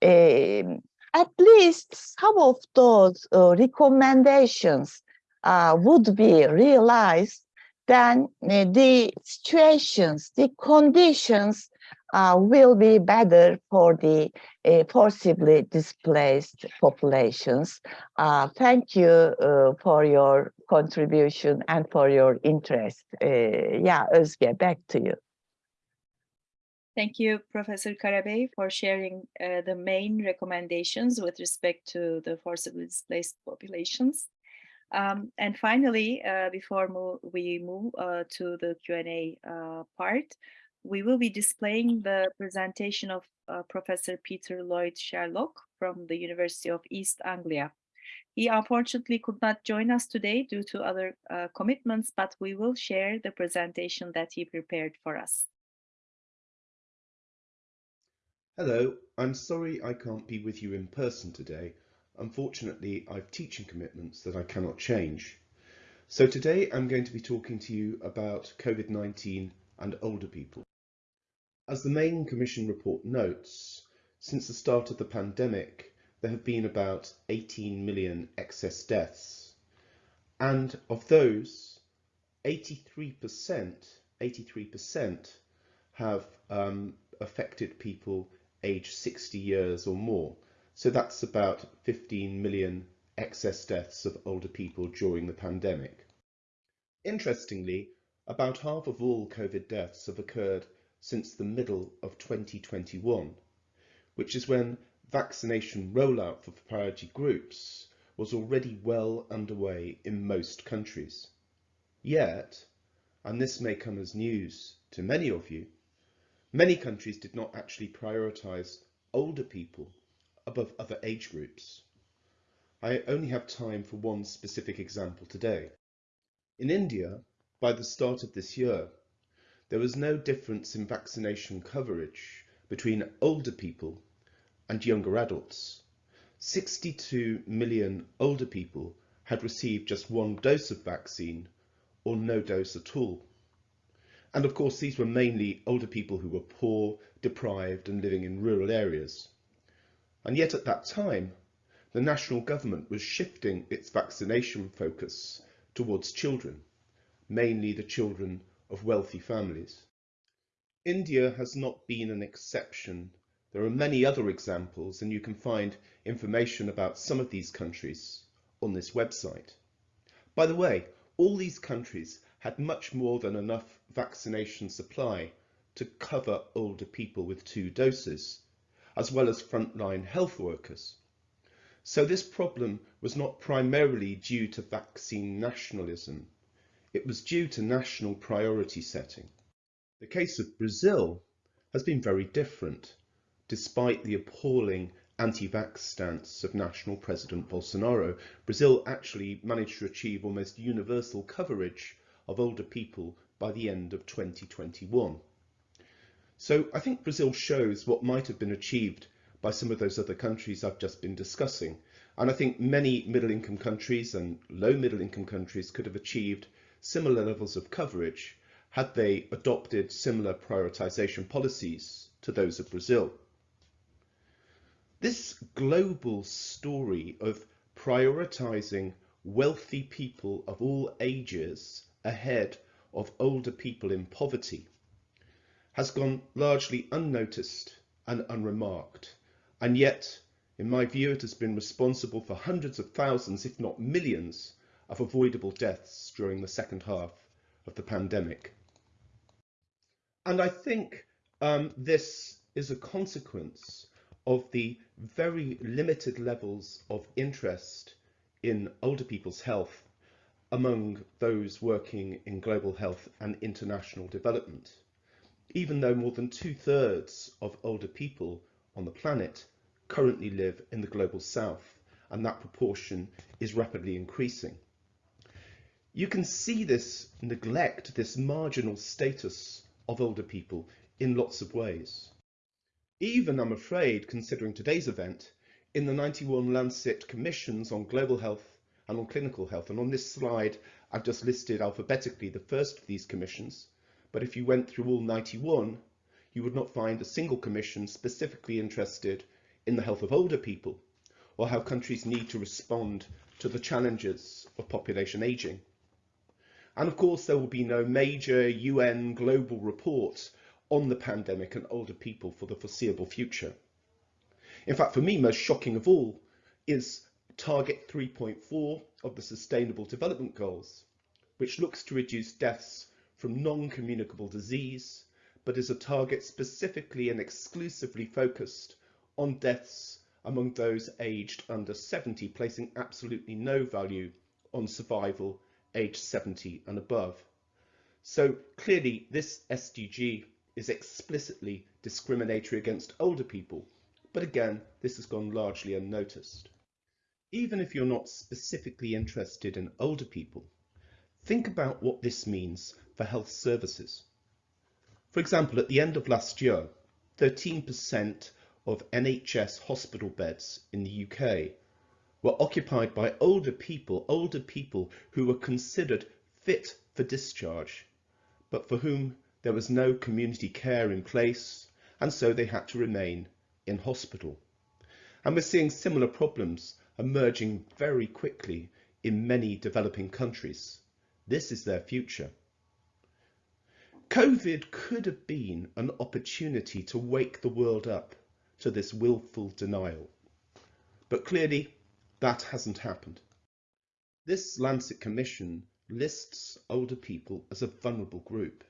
um, at least some of those uh, recommendations uh, would be realized, then uh, the situations, the conditions uh, will be better for the uh, forcibly displaced populations. Uh, thank you uh, for your contribution and for your interest. Uh, yeah, Özge, back to you. Thank you, Professor Karabey, for sharing uh, the main recommendations with respect to the forcibly displaced populations. Um, and finally, uh, before mo we move uh, to the Q&A uh, part, we will be displaying the presentation of uh, Professor Peter Lloyd Sherlock from the University of East Anglia. He unfortunately could not join us today due to other uh, commitments, but we will share the presentation that he prepared for us. Hello, I'm sorry I can't be with you in person today. Unfortunately, I've teaching commitments that I cannot change. So today I'm going to be talking to you about COVID-19 and older people. As the main Commission report notes, since the start of the pandemic, there have been about 18 million excess deaths. And of those, 83%, 83% have um, affected people aged 60 years or more. So that's about 15 million excess deaths of older people during the pandemic. Interestingly, about half of all COVID deaths have occurred since the middle of 2021, which is when vaccination rollout for priority groups was already well underway in most countries. Yet, and this may come as news to many of you, Many countries did not actually prioritise older people above other age groups. I only have time for one specific example today. In India, by the start of this year, there was no difference in vaccination coverage between older people and younger adults. 62 million older people had received just one dose of vaccine or no dose at all. And of course, these were mainly older people who were poor, deprived and living in rural areas. And yet at that time, the national government was shifting its vaccination focus towards children, mainly the children of wealthy families. India has not been an exception. There are many other examples and you can find information about some of these countries on this website. By the way, all these countries had much more than enough vaccination supply to cover older people with two doses, as well as frontline health workers. So this problem was not primarily due to vaccine nationalism. It was due to national priority setting. The case of Brazil has been very different, despite the appalling anti-vax stance of national President Bolsonaro. Brazil actually managed to achieve almost universal coverage of older people by the end of 2021. So I think Brazil shows what might have been achieved by some of those other countries I've just been discussing. And I think many middle income countries and low middle income countries could have achieved similar levels of coverage had they adopted similar prioritization policies to those of Brazil. This global story of prioritizing wealthy people of all ages ahead of older people in poverty has gone largely unnoticed and unremarked. And yet, in my view, it has been responsible for hundreds of thousands, if not millions, of avoidable deaths during the second half of the pandemic. And I think um, this is a consequence of the very limited levels of interest in older people's health among those working in global health and international development, even though more than two thirds of older people on the planet currently live in the global south, and that proportion is rapidly increasing. You can see this neglect, this marginal status of older people in lots of ways. Even, I'm afraid, considering today's event, in the 91 Lancet Commissions on Global Health and on Clinical Health, and on this slide, I've just listed alphabetically the first of these commissions, but if you went through all 91, you would not find a single commission specifically interested in the health of older people or how countries need to respond to the challenges of population ageing. And of course, there will be no major UN global report on the pandemic and older people for the foreseeable future. In fact, for me, most shocking of all is target 3.4 of the Sustainable Development Goals, which looks to reduce deaths from non-communicable disease, but is a target specifically and exclusively focused on deaths among those aged under 70, placing absolutely no value on survival aged 70 and above. So clearly this SDG is explicitly discriminatory against older people, but again, this has gone largely unnoticed. Even if you're not specifically interested in older people, think about what this means for health services. For example, at the end of last year, 13% of NHS hospital beds in the UK were occupied by older people, older people who were considered fit for discharge, but for whom there was no community care in place, and so they had to remain in hospital. And we're seeing similar problems emerging very quickly in many developing countries. This is their future. COVID could have been an opportunity to wake the world up to this willful denial. But clearly that hasn't happened. This Lancet Commission lists older people as a vulnerable group,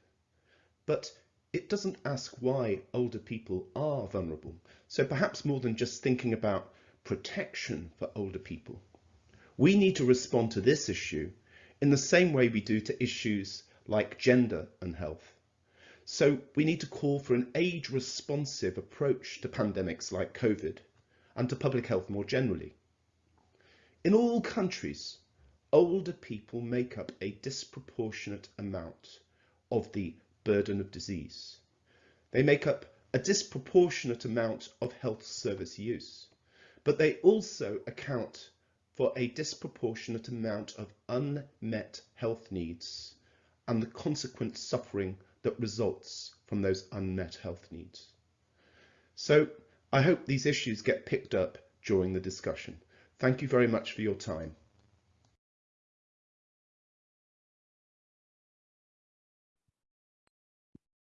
but it doesn't ask why older people are vulnerable. So perhaps more than just thinking about protection for older people, we need to respond to this issue in the same way we do to issues like gender and health. So we need to call for an age-responsive approach to pandemics like COVID and to public health more generally. In all countries, older people make up a disproportionate amount of the burden of disease. They make up a disproportionate amount of health service use, but they also account for a disproportionate amount of unmet health needs and the consequent suffering that results from those unmet health needs. So I hope these issues get picked up during the discussion. Thank you very much for your time.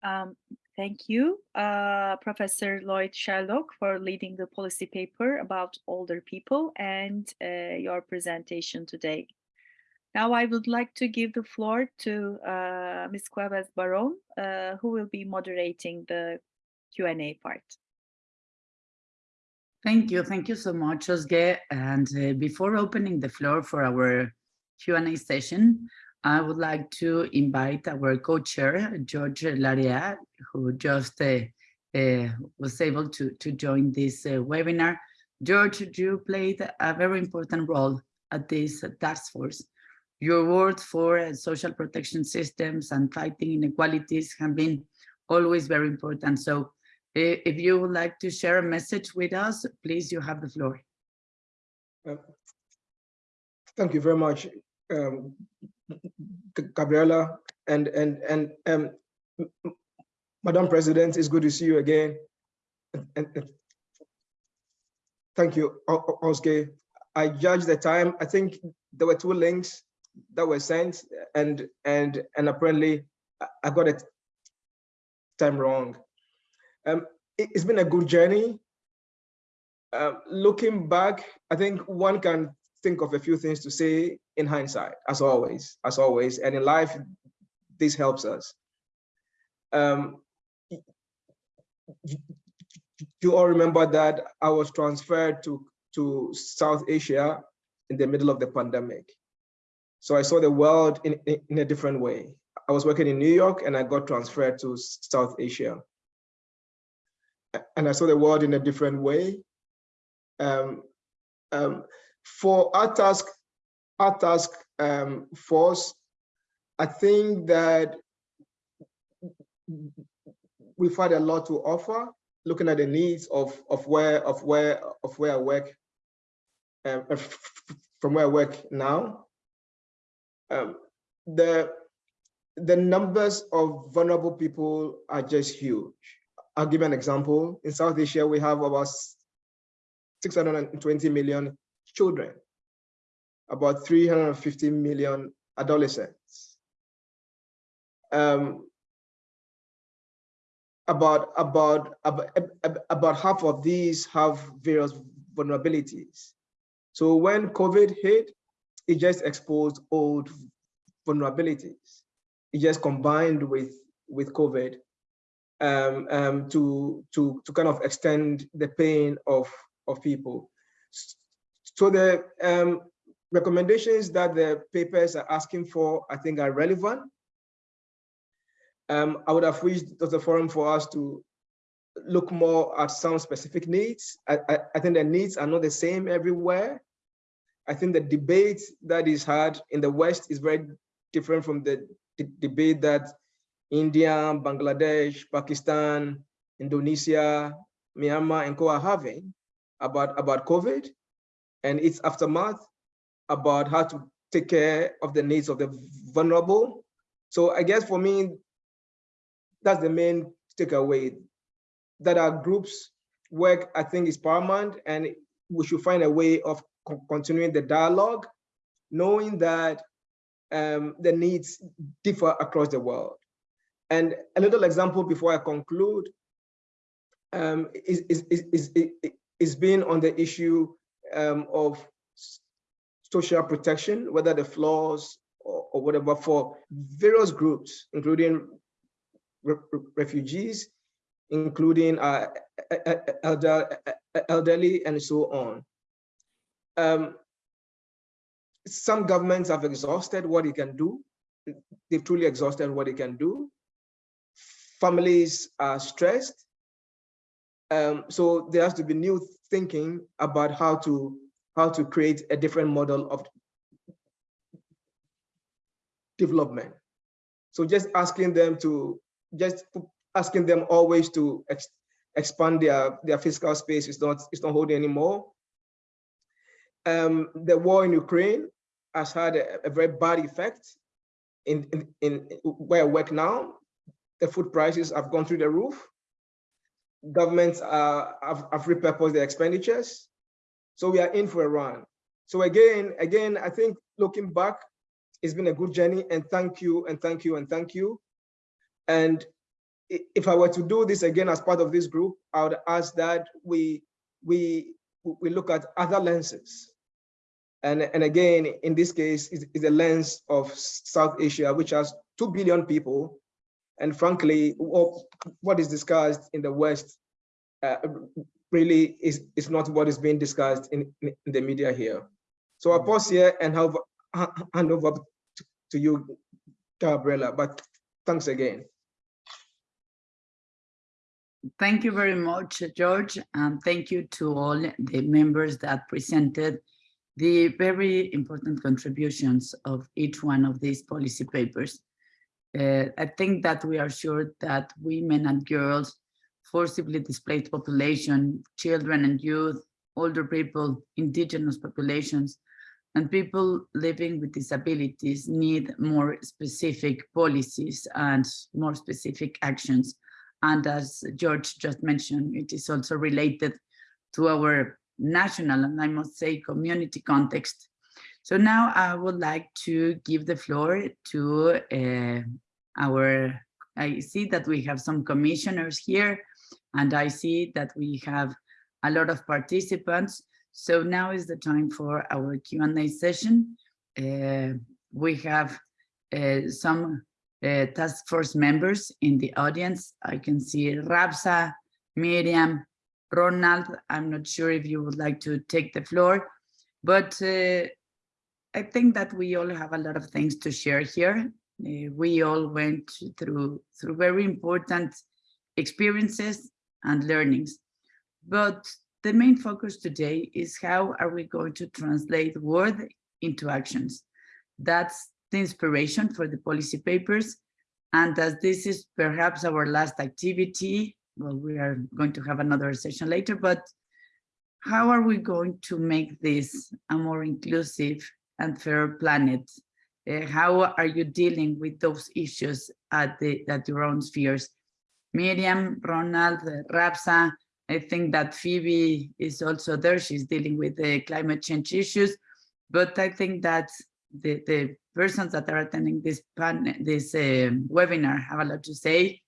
Um, thank you, uh, Professor Lloyd Sherlock, for leading the policy paper about older people and uh, your presentation today. Now I would like to give the floor to uh, Ms. Cuevas Barron, uh, who will be moderating the Q&A part. Thank you. Thank you so much, Özge. And uh, before opening the floor for our Q&A session, I would like to invite our co-chair, George Laryea, who just uh, uh, was able to, to join this uh, webinar. George, you played a very important role at this task force. Your work for uh, social protection systems and fighting inequalities have been always very important. So if you would like to share a message with us, please, you have the floor. Uh, thank you very much, um, Gabriela, and and and um, Madam President, it's good to see you again. And, and thank you, Özge. I judge the time. I think there were two links that were sent, and and and apparently I got it time wrong. Um, it, has been a good journey. Uh, looking back, I think one can think of a few things to say in hindsight, as always, as always. And in life, this helps us. Um, you all remember that I was transferred to, to South Asia in the middle of the pandemic. So I saw the world in, in, a different way. I was working in New York and I got transferred to South Asia. and I saw the world in a different way. Um, um, for our task, our task um, force, I think that we've had a lot to offer, looking at the needs of of where of where of where I work, um, from where I work now. Um, the the numbers of vulnerable people are just huge. I'll give an example. In South Asia, we have about 620 million children, about 350 million adolescents. Um, about, about, about, about half of these have various vulnerabilities. So when COVID hit, it just exposed old vulnerabilities. It just combined with, with COVID um, um, to, to, to kind of extend the pain of, of people. So the um, recommendations that the papers are asking for, I think are relevant. Um, I would have wished the forum for us to look more at some specific needs. I, I, I think the needs are not the same everywhere. I think the debate that is had in the West is very different from the, debate that India, Bangladesh, Pakistan, Indonesia, Myanmar, and co are having about, about COVID and its aftermath, about how to take care of the needs of the vulnerable. So I guess for me, that's the main takeaway, that our groups work, I think is paramount, and we should find a way of continuing the dialogue, knowing that um, the needs differ across the world. And a little example before I conclude um, is, is, is, is, is being on the issue um, of social protection, whether the flaws or, or whatever for various groups, including re refugees, including uh, elder, elderly and so on. Um, some governments have exhausted what it can do. They've truly exhausted what it can do. Families are stressed. Um, so there has to be new thinking about how to how to create a different model of development. So just asking them to just asking them always to ex expand their their fiscal space is not is not holding anymore. Um, the war in Ukraine has had a, a very bad effect in, in, in where I work now. The food prices have gone through the roof. Governments have, have repurposed their expenditures. So we are in for a run. So again, again, I think looking back, it's been a good journey and thank you and thank you and thank you. And if I were to do this again as part of this group, I would ask that we we we look at other lenses. And, and again, in this case, is, a lens of South Asia, which has 2 billion people. And frankly, what is discussed in the West uh, really is, is not what is being discussed in, in the media here. So I'll pause here and have, hand over to, you, Gabriela, but thanks again. Thank you very much, George, and thank you to all the members that presented the very important contributions of each one of these policy papers. Uh, I think that we are sure that women and girls, forcibly displaced population, children and youth, older people, indigenous populations, and people living with disabilities need more specific policies and more specific actions and as George just mentioned, it is also related to our national and I must say community context. So now I would like to give the floor to uh, our, I see that we have some commissioners here and I see that we have a lot of participants. So now is the time for our Q&A session. Uh, we have uh, some uh, task force members in the audience. I can see Rapsa, Miriam, Ronald. I'm not sure if you would like to take the floor, but uh, I think that we all have a lot of things to share here. Uh, we all went through through very important experiences and learnings. But the main focus today is how are we going to translate word into actions? That's the inspiration for the policy papers. And as this is perhaps our last activity, well, we are going to have another session later, but how are we going to make this a more inclusive and fair planet? Uh, how are you dealing with those issues at, the, at your own spheres? Miriam, Ronald, Rapsa, I think that Phoebe is also there. She's dealing with the climate change issues, but I think that the, the persons that are attending this panel, this uh, webinar have a lot to say.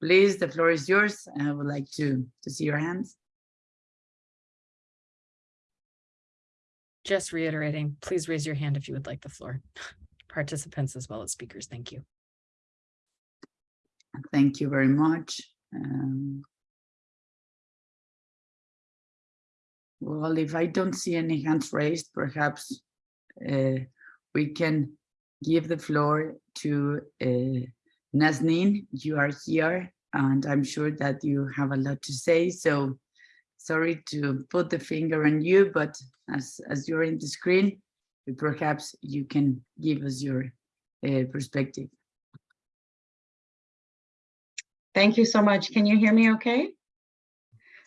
Please, the floor is yours. I would like to, to see your hands. Just reiterating, please raise your hand if you would like the floor. [LAUGHS] Participants as well as speakers, thank you. Thank you very much. Um, well, if I don't see any hands raised, perhaps uh, we can give the floor to uh. You are here, and I'm sure that you have a lot to say. So sorry to put the finger on you, but as, as you're in the screen, perhaps you can give us your uh, perspective. Thank you so much. Can you hear me okay?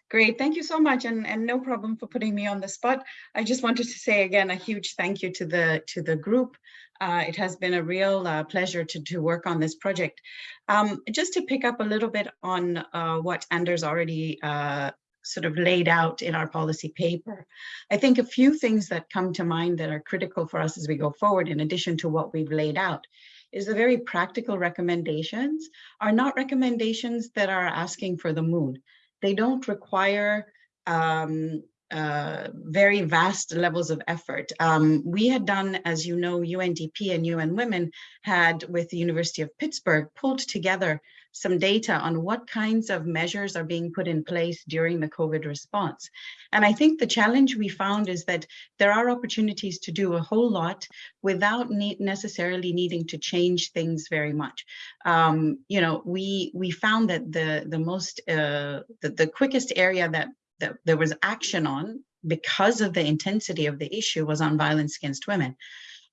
Great, thank you so much, and, and no problem for putting me on the spot. I just wanted to say again a huge thank you to the to the group. Uh, it has been a real uh, pleasure to, to work on this project. Um, just to pick up a little bit on uh, what Anders already uh, sort of laid out in our policy paper. I think a few things that come to mind that are critical for us as we go forward, in addition to what we've laid out, is the very practical recommendations are not recommendations that are asking for the moon. They don't require um, uh, very vast levels of effort. Um, we had done, as you know, UNDP and UN Women had, with the University of Pittsburgh, pulled together some data on what kinds of measures are being put in place during the COVID response. And I think the challenge we found is that there are opportunities to do a whole lot without necessarily needing to change things very much. Um, you know, we we found that the the most uh, the, the quickest area that that there was action on because of the intensity of the issue was on violence against women.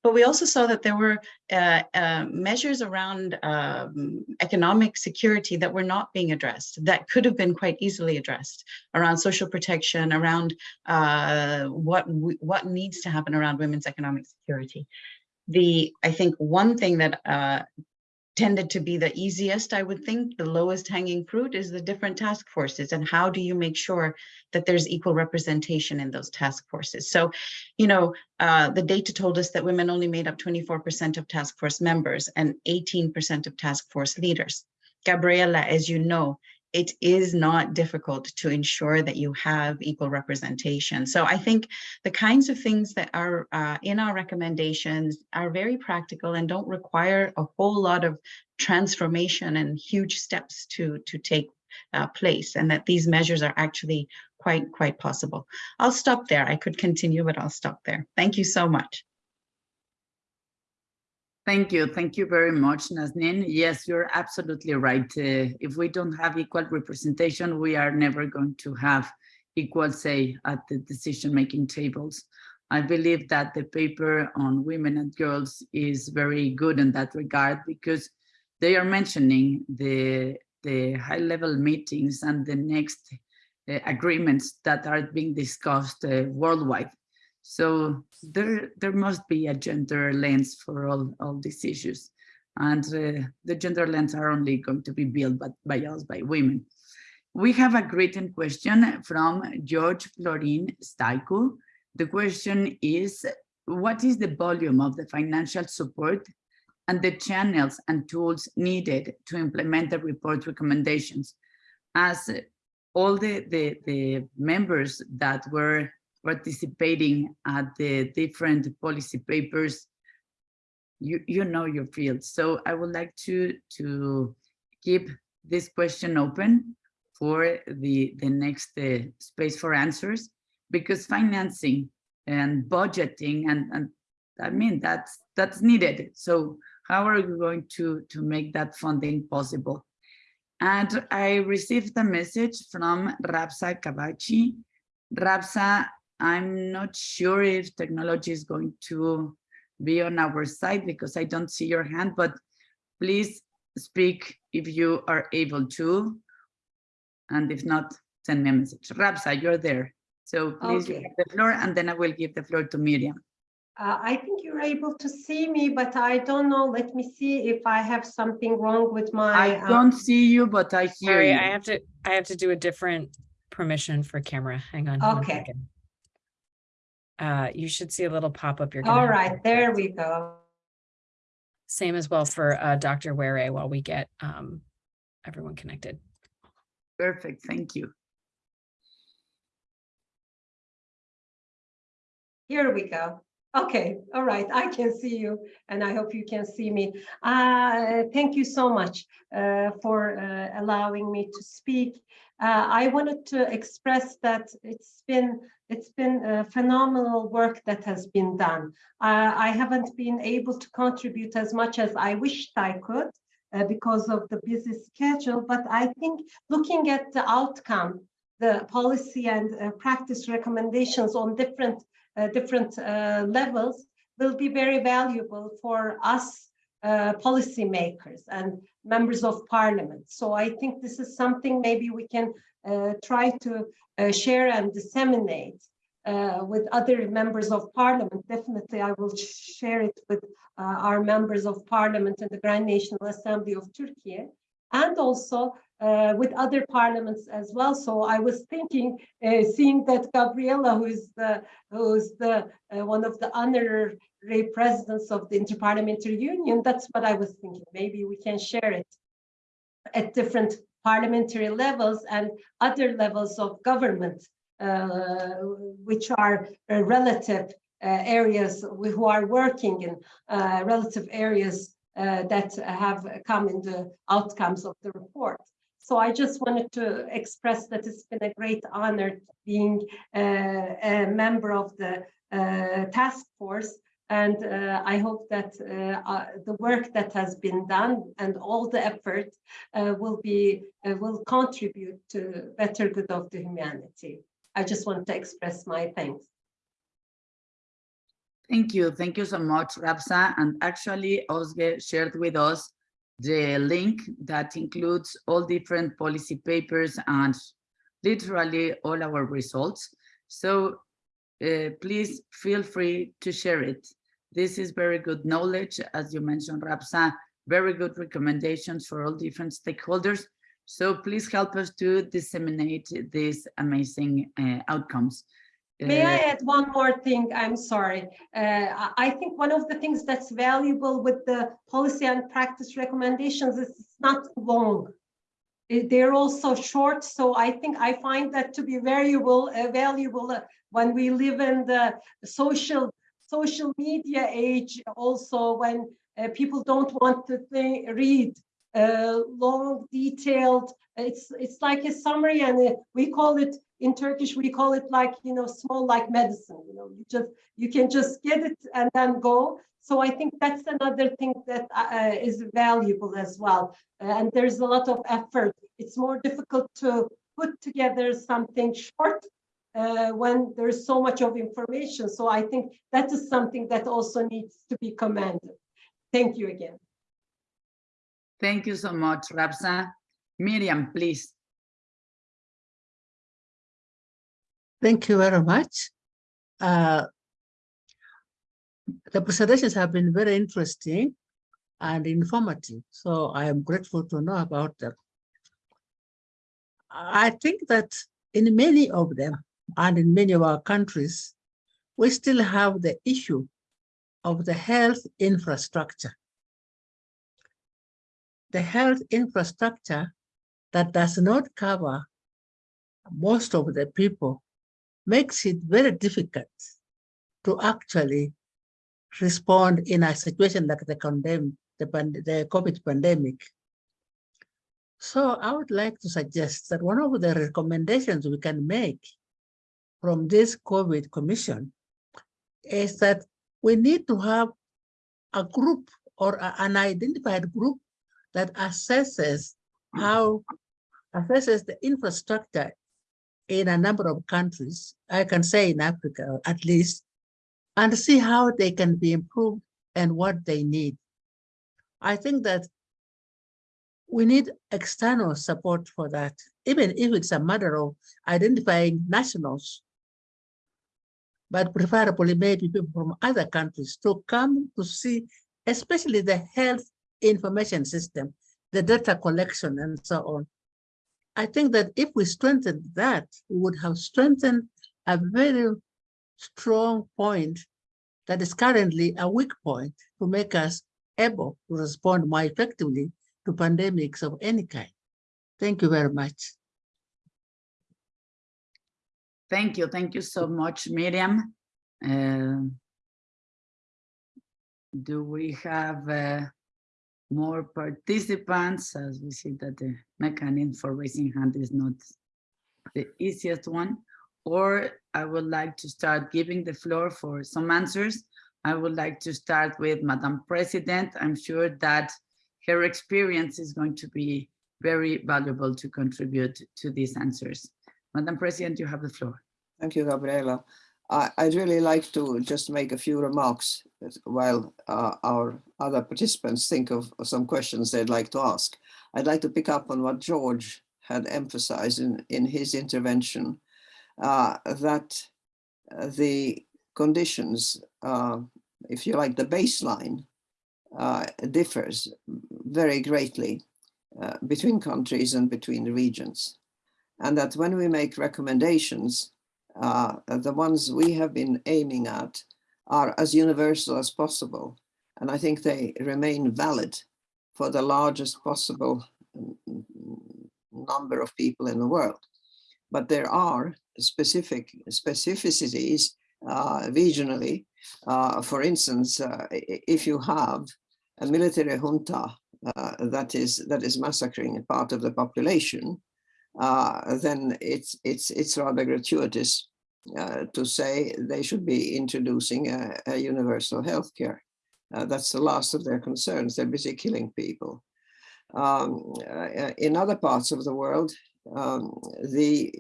But we also saw that there were uh, uh, measures around um, economic security that were not being addressed, that could have been quite easily addressed, around social protection, around uh, what, what needs to happen around women's economic security. The, I think one thing that uh, tended to be the easiest, I would think, the lowest hanging fruit is the different task forces and how do you make sure that there's equal representation in those task forces. So, you know, uh, the data told us that women only made up 24% of task force members and 18% of task force leaders. Gabriela, as you know, it is not difficult to ensure that you have equal representation. So I think the kinds of things that are uh, in our recommendations are very practical and don't require a whole lot of transformation and huge steps to, to take uh, place and that these measures are actually quite, quite possible. I'll stop there. I could continue, but I'll stop there. Thank you so much. Thank you. Thank you very much, Nazneen. Yes, you're absolutely right. Uh, if we don't have equal representation, we are never going to have equal say at the decision-making tables. I believe that the paper on women and girls is very good in that regard because they are mentioning the, the high-level meetings and the next uh, agreements that are being discussed uh, worldwide. So there, there must be a gender lens for all, all these issues. And uh, the gender lens are only going to be built by, by us, by women. We have a written question from George Florin Staiku. The question is, what is the volume of the financial support and the channels and tools needed to implement the report recommendations? As all the, the, the members that were participating at the different policy papers, you, you know your field. So I would like to, to keep this question open for the, the next uh, space for answers, because financing and budgeting and, and I mean, that's, that's needed. So how are we going to, to make that funding possible? And I received a message from Rapsa Kabachi. Rapsa, I'm not sure if technology is going to be on our side because I don't see your hand, but please speak if you are able to. And if not, send me a message. Rapsa, you're there. So please you Okay. have the floor and then I will give the floor to Miriam. Uh, I think you're able to see me, but I don't know. Let me see if I have something wrong with my. I uh, don't see you, but I hear Sorry, you. I have to, I have to do a different permission for camera. Hang on. one Okay. Second. Uh, you should see a little pop-up. You're gonna have there we go. Same as well for uh, Dr. Ware while we get um, everyone connected. Perfect, thank you. Here we go. Okay, all right, I can see you and I hope you can see me. Uh, thank you so much uh, for uh, allowing me to speak. Uh, I wanted to express that it's been it's been phenomenal work that has been done. Uh, I haven't been able to contribute as much as I wished I could uh, because of the busy schedule, but I think looking at the outcome, the policy and uh, practice recommendations on different uh, different levels will be very valuable for us policymakers and members of parliament. So I think this is something maybe we can uh, try to uh, share and disseminate uh, with other members of parliament. Definitely, I will share it with uh, our members of parliament in the Grand National Assembly of Turkey and also uh, with other parliaments as well. So I was thinking, uh, seeing that Gabriela, who is the who is the one of the honorary presidents of the Interparliamentary Union, that's what I was thinking. Maybe we can share it at different parliamentary levels and other levels of government, uh, which are uh, relative uh, areas who are working in uh, relative areas uh, that have come in the outcomes of the report. So I just wanted to express that it's been a great honor being uh, a member of the task force. And uh, I hope that uh, uh, the work that has been done and all the effort uh, will be uh, will contribute to better good of the humanity. I just want to express my thanks. Thank you. Thank you so much, Rapsa. And actually, Özge shared with us the link that includes all different policy papers and literally all our results. So uh, please feel free to share it. This is very good knowledge, as you mentioned, Rapsa, very good recommendations for all different stakeholders. So please help us to disseminate these amazing uh, outcomes. May I Uh, add one more thing? I'm sorry. Uh, I- think one of the things that's valuable with the policy and practice recommendations is it's not long. They're also short, so I think I find that to be valuable, uh, valuable uh, when we live in the social social media age. Also, when uh, people don't want to think, read uh, long, detailed. It's it's like a summary, and uh, we call it in Turkish. We call it like you know, small like medicine. You know, you just you can just get it and then go. So I think that's another thing that uh, is valuable as well. And there's a lot of effort. It's more difficult to put together something short uh, when there's so much of information. So I think that is something that also needs to be commended. Thank you again. Thank you so much, Rapsa. Miriam, please. Thank you very much. Uh, the presentations have been very interesting and informative, so I am grateful to know about them. I think that in many of them and in many of our countries, we still have the issue of the health infrastructure. The health infrastructure that does not cover most of the people makes it very difficult to actually respond in a situation like the condemn the, the COVID pandemic. So I would like to suggest that one of the recommendations we can make from this COVID commission is that we need to have a group or a- an identified group that assesses how assesses the infrastructure in a number of countries, I can say in Africa at least, and see how they can be improved and what they need. I think that we need external support for that, even if it's a matter of identifying nationals, but preferably maybe people from other countries to come to see, especially the health information system, the data collection and so on. I think that if we strengthen that, we would have strengthened a very strong point that is currently a weak point to make us able to respond more effectively to pandemics of any kind. Thank you very much. Thank you. Thank you so much, Miriam. Uh, do we have uh, more participants as we see that the mechanism for raising hand is not the easiest one? Or I would like to start giving the floor for some answers. I would like to start with Madam President. I'm sure that her experience is going to be very valuable to contribute to these answers. Madam President, you have the floor. Thank you, Gabriela. I, I'd really like to just make a few remarks while uh, our other participants think of, some questions they'd like to ask. I'd like to pick up on what George had emphasized in, in his intervention, uh, that the conditions, uh, if you like, the baseline uh, differs very greatly uh, between countries and between regions. And that when we make recommendations, uh, the ones we have been aiming at are as universal as possible. And I think they remain valid for the largest possible mm, number of people in the world. But there are specific specificities uh, regionally. Uh, for instance, uh, if you have a military junta uh, that is that is massacring a part of the population, uh, then it's it's it's rather gratuitous uh, to say they should be introducing a, a universal health care. Uh, that's the last of their concerns. They're busy killing people. Um, uh, in other parts of the world, um, the,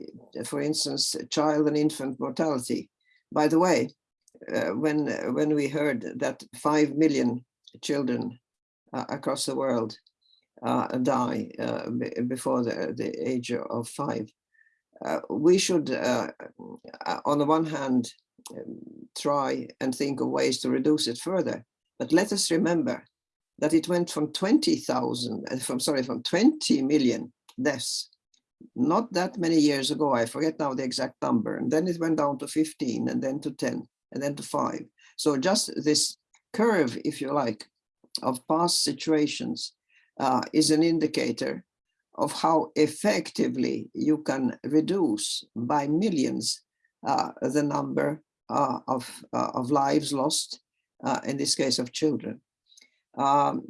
for instance, child and infant mortality. By the way, uh, when when we heard that five million children uh, across the world uh, Uh, die uh, before the, the age of five, uh, we should, on the one hand, um, try and think of ways to reduce it further. But let us remember that it went from 20,000, from sorry, from 20 million deaths not that many years ago, I forget now the exact number, and then it went down to 15 and then to 10 and then to five. So just this curve, if you like, of past situations uh, is an indicator of how effectively you can reduce by millions uh, the number uh, of, uh, of lives lost, uh, in this case of children. Um,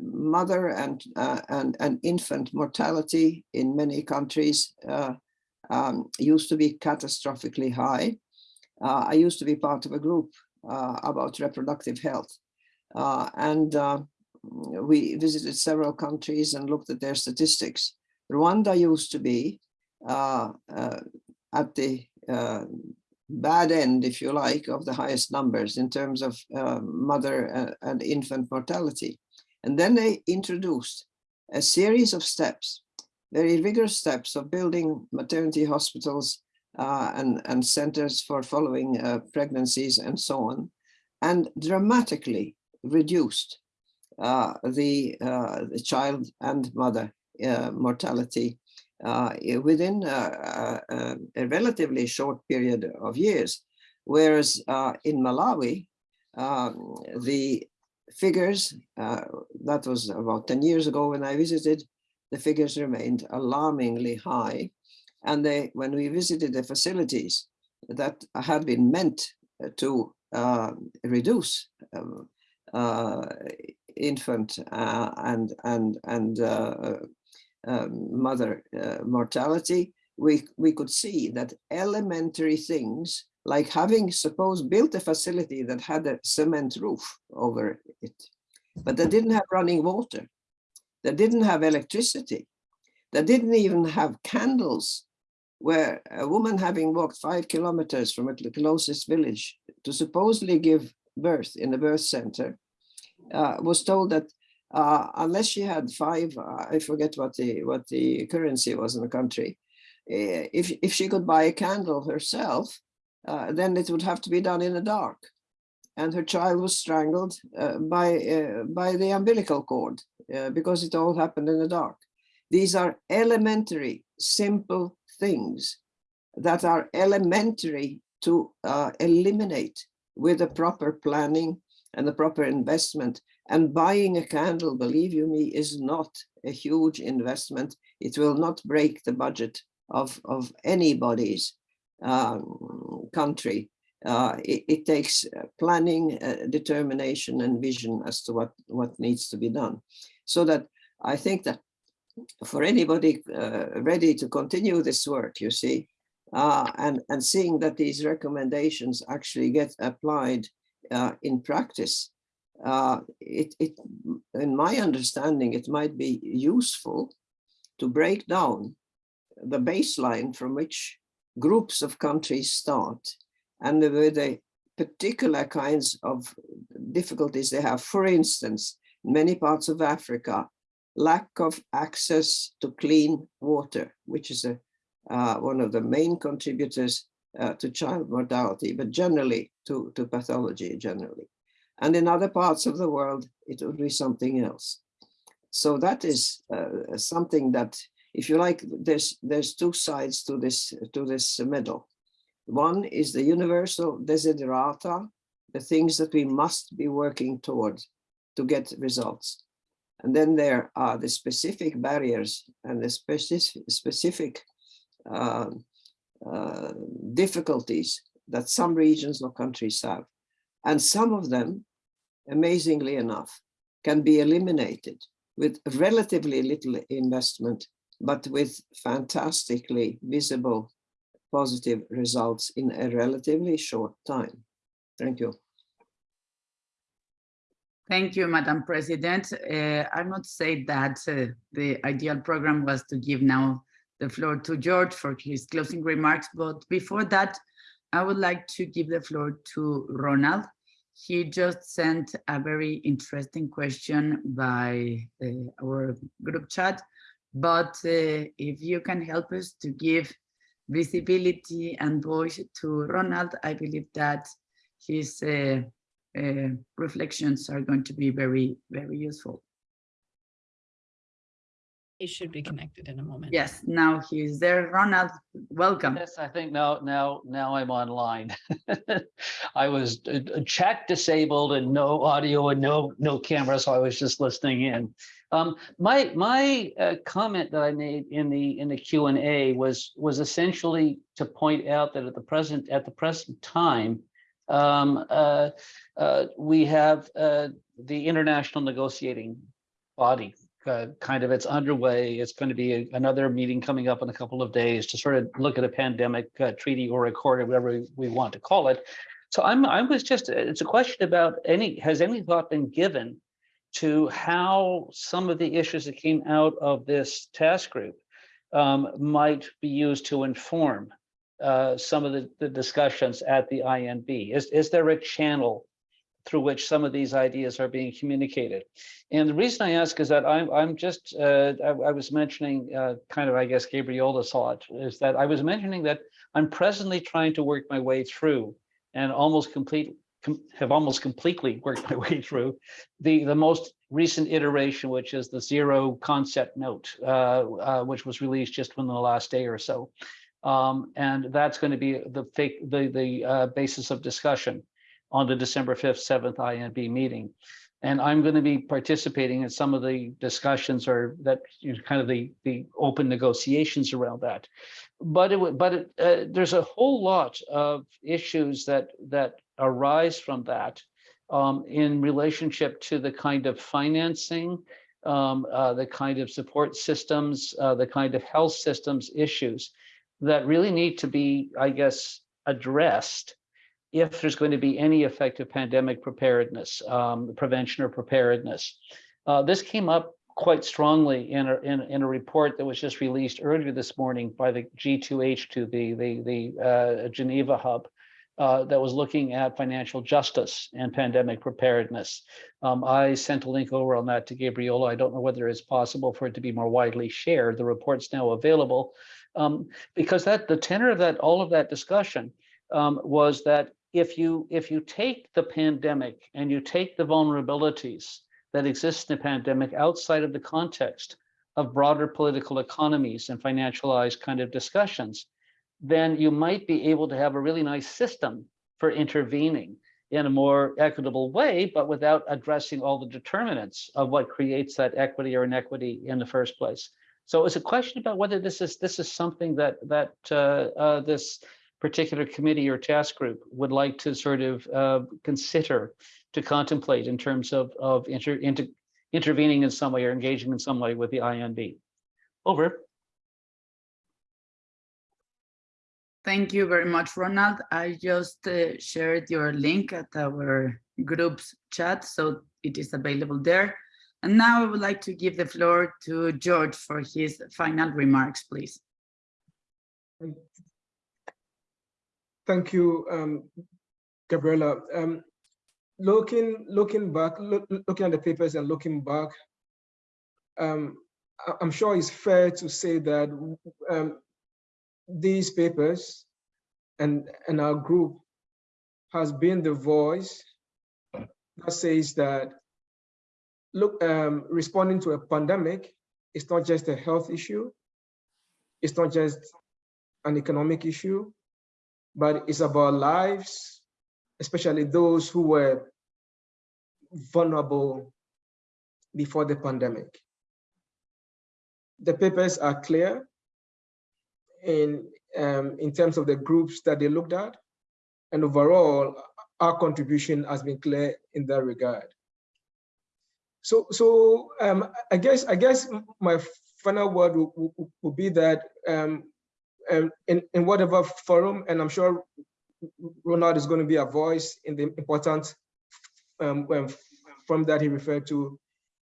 mother and, uh, and, and infant mortality in many countries um, used to be catastrophically high. I used to be part of a group about reproductive health and we visited several countries and looked at their statistics. Rwanda used to be uh, uh at the uh, bad end, if you like, of the highest numbers in terms of uh, mother and infant mortality. And then they introduced a series of steps, very rigorous steps of building maternity hospitals and, and centers for following pregnancies and so on, and dramatically reduced uh, the, uh, the child and mother uh, mortality uh, within uh, uh, a relatively short period of years. Whereas in Malawi, um, the figures, that was about 10 years ago when I visited, the figures remained alarmingly high. And they, when we visited the facilities that had been meant to reduce um, uh, infant uh, and and and uh, um, mother mortality, we we could see that elementary things like having suppose built a facility that had a cement roof over it, but that didn't have running water. that didn't have electricity, that didn't even have candles, where a woman having walked five kilometers from the closest village to supposedly give birth in the birth center, uh, was told that uh, unless she had five, uh, I forget what the what the currency was in the country, uh, if if she could buy a candle herself, uh, then it would have to be done in the dark, and her child was strangled uh, by by the umbilical cord because it all happened in the dark. These are elementary, simple things that are elementary to eliminate with the proper planning and the proper investment. And buying a candle, believe you me, is not a huge investment. It will not break the budget of, of anybody's um, country. Uh, it, it, takes uh, planning, uh, determination and vision as to what, what needs to be done. So that I think that for anybody uh, ready to continue this work, you see, uh, and, and seeing that these recommendations actually get applied uh, in practice, uh, it, it, in my understanding, it might be useful to break down the baseline from which groups of countries start and the, the particular kinds of difficulties they have. For instance, in many parts of Africa, lack of access to clean water, which is a, uh, one of the main contributors uh, to child mortality, but generally to, to pathology generally. And in other parts of the world, it would be something else. So that is uh, something that, if you like, there's there's two sides to this to this medal. One is the universal desiderata, the things that we must be working towards to get results. And then there are the specific barriers and the specific, specific uh, uh, difficulties that some regions or countries have. And some of them, amazingly enough, can be eliminated with relatively little investment, but with fantastically visible positive results in a relatively short time. Thank you. Thank you, Madam President. Uh, I must say that uh, the ideal program was to give now the floor to George for his closing remarks. But before that, I would like to give the floor to Ronald. He just sent a very interesting question by uh, our group chat. But uh, if you can help us to give visibility and voice to Ronald, I believe that his uh, uh, reflections are going to be very, very useful. He should be connected in a moment. Yes, now he's there. Ronald, welcome. Yes, I think now, now, now I'm online. [LAUGHS] I was uh, uh, chat disabled and no audio and no, no camera, so I was just listening in. Um, my my uh, comment that I made in the in the Q and A was was essentially to point out that at the present at the present time, um, uh, uh, we have uh, the international negotiating body uh, kind of it's underway. It's going to be a, another meeting coming up in a couple of days to sort of look at a pandemic uh, treaty or accord or whatever we want to call it. So I'm I was just it's a question about any has any thought been given to how some of the issues that came out of this task group um, might be used to inform uh, some of the, the, discussions at the INB? Is, is there a channel through which some of these ideas are being communicated? And the reason I ask is that I'm, I'm just, uh, I, I, was mentioning uh, kind of, I guess, Gabriela saw it, is that I was mentioning that I'm presently trying to work my way through and almost complete, com have almost completely [LAUGHS] worked my way through the, the most recent iteration, which is the zero concept note, uh, uh, which was released just within the last day or so. Um, and that's going to be the the the uh, basis of discussion on the December 5th, 7th INB meeting. And I'm going to be participating in some of the discussions or that you know, kind of the the open negotiations around that. But it but it, uh, there's a whole lot of issues that that arise from that um, in relationship to the kind of financing, um, uh, the kind of support systems, uh, the kind of health systems issues that really need to be, I guess, addressed if there's going to be any effective pandemic preparedness, um, prevention or preparedness. Uh, this came up quite strongly in a, in, in a report that was just released earlier this morning by the G2H2, the, the, the uh, Geneva hub, uh, that was looking at financial justice and pandemic preparedness. Um, I sent a link over on that to Gabriela. I don't know whether it's possible for it to be more widely shared. The report's now available um, because that the tenor of that, all of that discussion um, was that if you if you take the pandemic and you take the vulnerabilities that exist in the pandemic outside of the context of broader political economies and financialized kind of discussions, then you might be able to have a really nice system for intervening in a more equitable way, but without addressing all the determinants of what creates that equity or inequity in the first place. So it's a question about whether this is this is something that that uh, uh, this particular committee or task group would like to sort of uh, consider to contemplate in terms of of inter, inter, intervening in some way or engaging in some way with the INB. Over. Thank you very much, Ronald. I just uh, shared your link at our group's chat, so it is available there. And now I would like to give the floor to George for his final remarks, please. Thank you, um, Gabriela. Um, looking looking back, look, looking at the papers and looking back, um, I'm sure it's fair to say that um, these papers and and our group has been the voice that says that look, um, responding to a pandemic is not just a health issue, it's not just an economic issue, but it's about lives, especially those who were vulnerable before the pandemic. The papers are clear in, um, in terms of the groups that they looked at, and overall, our contribution has been clear in that regard. So, so um, I guess I guess my final word would, be that um, in, in whatever forum, and I'm sure Ronald is going to be a voice in the important um, from that he referred to.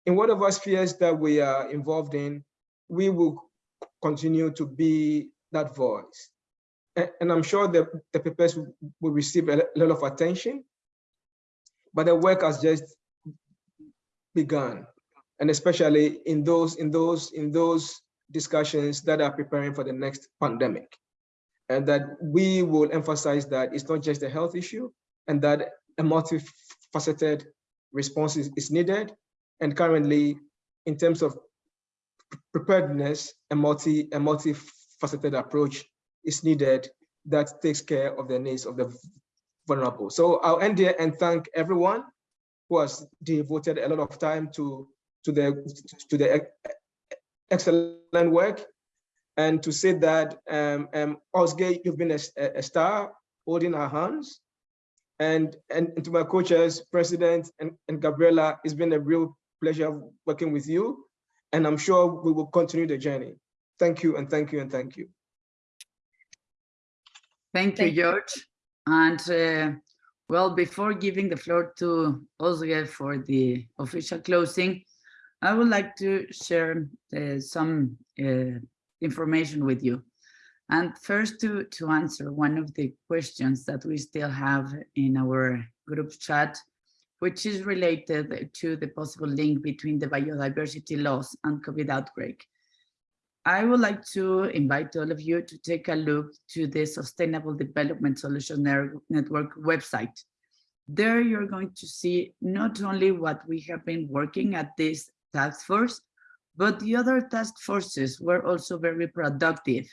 In whatever spheres that we are involved in, we will continue to be that voice. And, and I'm sure that the papers will receive a lot of attention, but the work has just begun. And especially in those, in those, in those discussions that are preparing for the next pandemic. And that we will emphasize that it's not just a health issue and that a multifaceted response is, is needed. And currently, in terms of preparedness, a multi a multifaceted approach is needed that takes care of the needs of the vulnerable. So I'll end here and thank everyone who has devoted a lot of time to to the to the excellent work and to say that um, um, Özge, you've been a, a, star holding our hands. And, and, and to my coaches, President and, and Gabriela, it's been a real pleasure working with you. And I'm sure we will continue the journey. Thank you and thank you and thank you. Thank you, George. And uh, well, before giving the floor to Özge for the official closing, I would like to share uh, some uh, information with you. And first to, to answer one of the questions that we still have in our group chat, which is related to the possible link between the biodiversity loss and COVID outbreak. I would like to invite all of you to take a look to the Sustainable Development Solution Network website. There you're going to see not only what we have been working at this task force, but the other task forces were also very productive.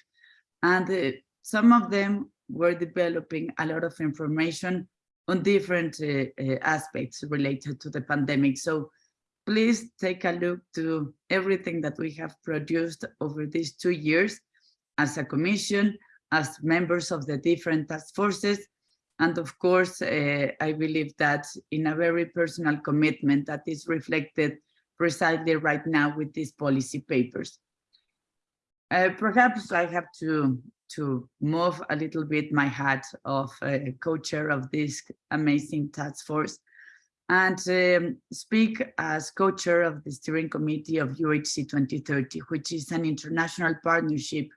And uh, some of them were developing a lot of information on different uh, uh, aspects related to the pandemic. So please take a look to everything that we have produced over these two years as a commission, as members of the different task forces. And of course, uh, I believe that in a very personal commitment that is reflected precisely right now with these policy papers. Uh, perhaps I have to, to move a little bit my hat of uh, co-chair of this amazing task force. and um, speak as co-chair of the steering committee of UHC 2030, which is an international partnership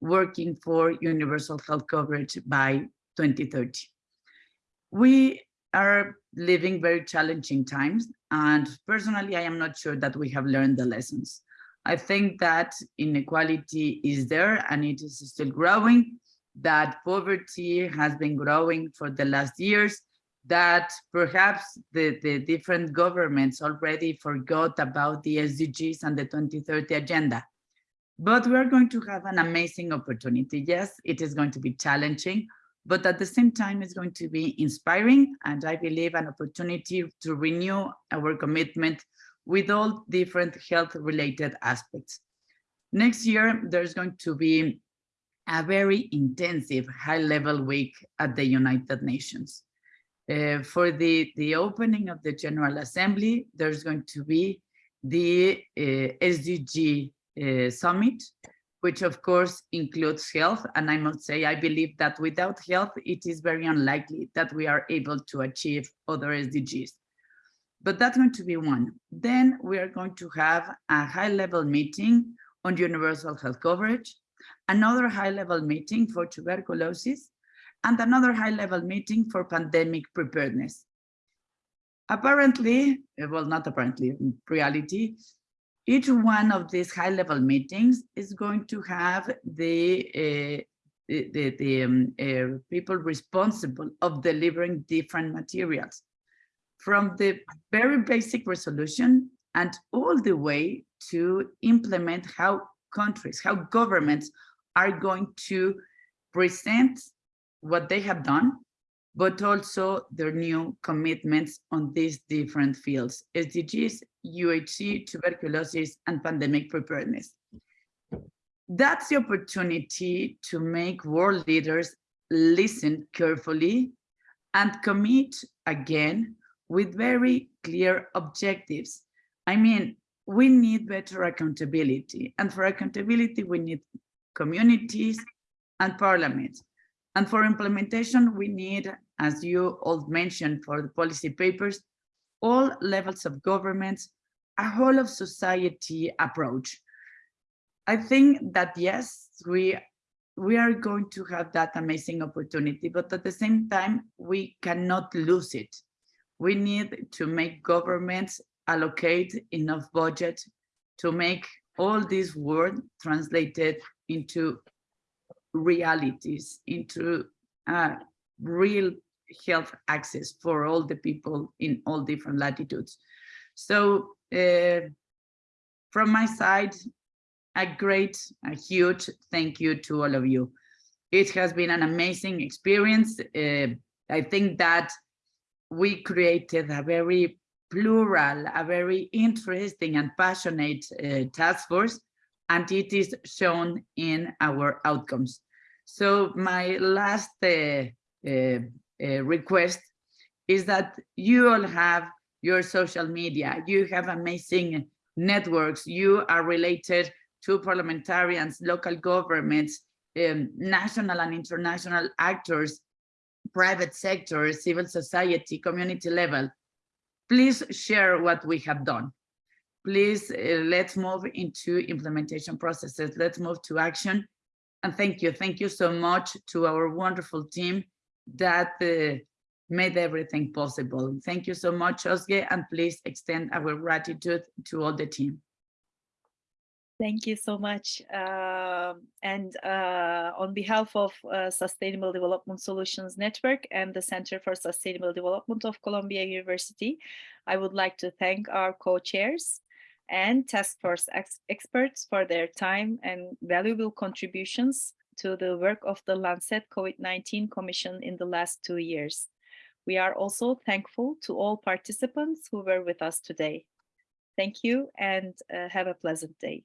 working for universal health coverage by 2030. We are living very challenging times, and personally, I am not sure that we have learned the lessons. I think that inequality is there and it is still growing, that poverty has been growing for the last years, that perhaps the, the different governments already forgot about the SDGs and the 2030 agenda. But we're going to have an amazing opportunity. Yes, it is going to be challenging, but at the same time, it's going to be inspiring and I believe an opportunity to renew our commitment with all different health related aspects. Next year, there's going to be a very intensive high level week at the United Nations. Uh, for the, the opening of the General Assembly, there's going to be the uh, SDG uh, Summit, which of course includes health. And I must say, I believe that without health, it is very unlikely that we are able to achieve other SDGs. But that's going to be one. Then we are going to have a high level meeting on universal health coverage, another high level meeting for tuberculosis, and another high-level meeting for pandemic preparedness. Apparently, well, not apparently, reality, each one of these high-level meetings is going to have the uh, the, the, the um, uh, people responsible of delivering different materials. From the very basic resolution and all the way to implement how countries, how governments are going to present what they have done, but also their new commitments on these different fields, SDGs, UHC, tuberculosis, and pandemic preparedness. That's the opportunity to make world leaders listen carefully and commit again with very clear objectives. I mean, we need better accountability. And for accountability, we need communities and parliaments. And for implementation, we need, as you all mentioned for the policy papers, all levels of governments, a whole of society approach. I think that yes, we we are going to have that amazing opportunity, but at the same time, we cannot lose it. We need to make governments allocate enough budget to make all this word translated into realities, into uh, real health access for all the people in all different latitudes. So uh, from my side, a great, a huge thank you to all of you. It has been an amazing experience. Uh, I think that we created a very plural, a very interesting and passionate uh, task force and it is shown in our outcomes. So my last uh, uh, uh, request is that you all have your social media, you have amazing networks, you are related to parliamentarians, local governments, um, national and international actors, private sector, civil society, community level. Please share what we have done please uh, let's move into implementation processes. Let's move to action. And thank you. Thank you so much to our wonderful team that uh, made everything possible. Thank you so much, Özge, and please extend our gratitude to all the team. Thank you so much. Um, and uh, on behalf of uh, Sustainable Development Solutions Network and the Center for Sustainable Development of Columbia University, I would like to thank our co-chairs, and task force ex experts for their time and valuable contributions to the work of the Lancet COVID-19 Commission in the last two years. We are also thankful to all participants who were with us today. Thank you and uh, have a pleasant day.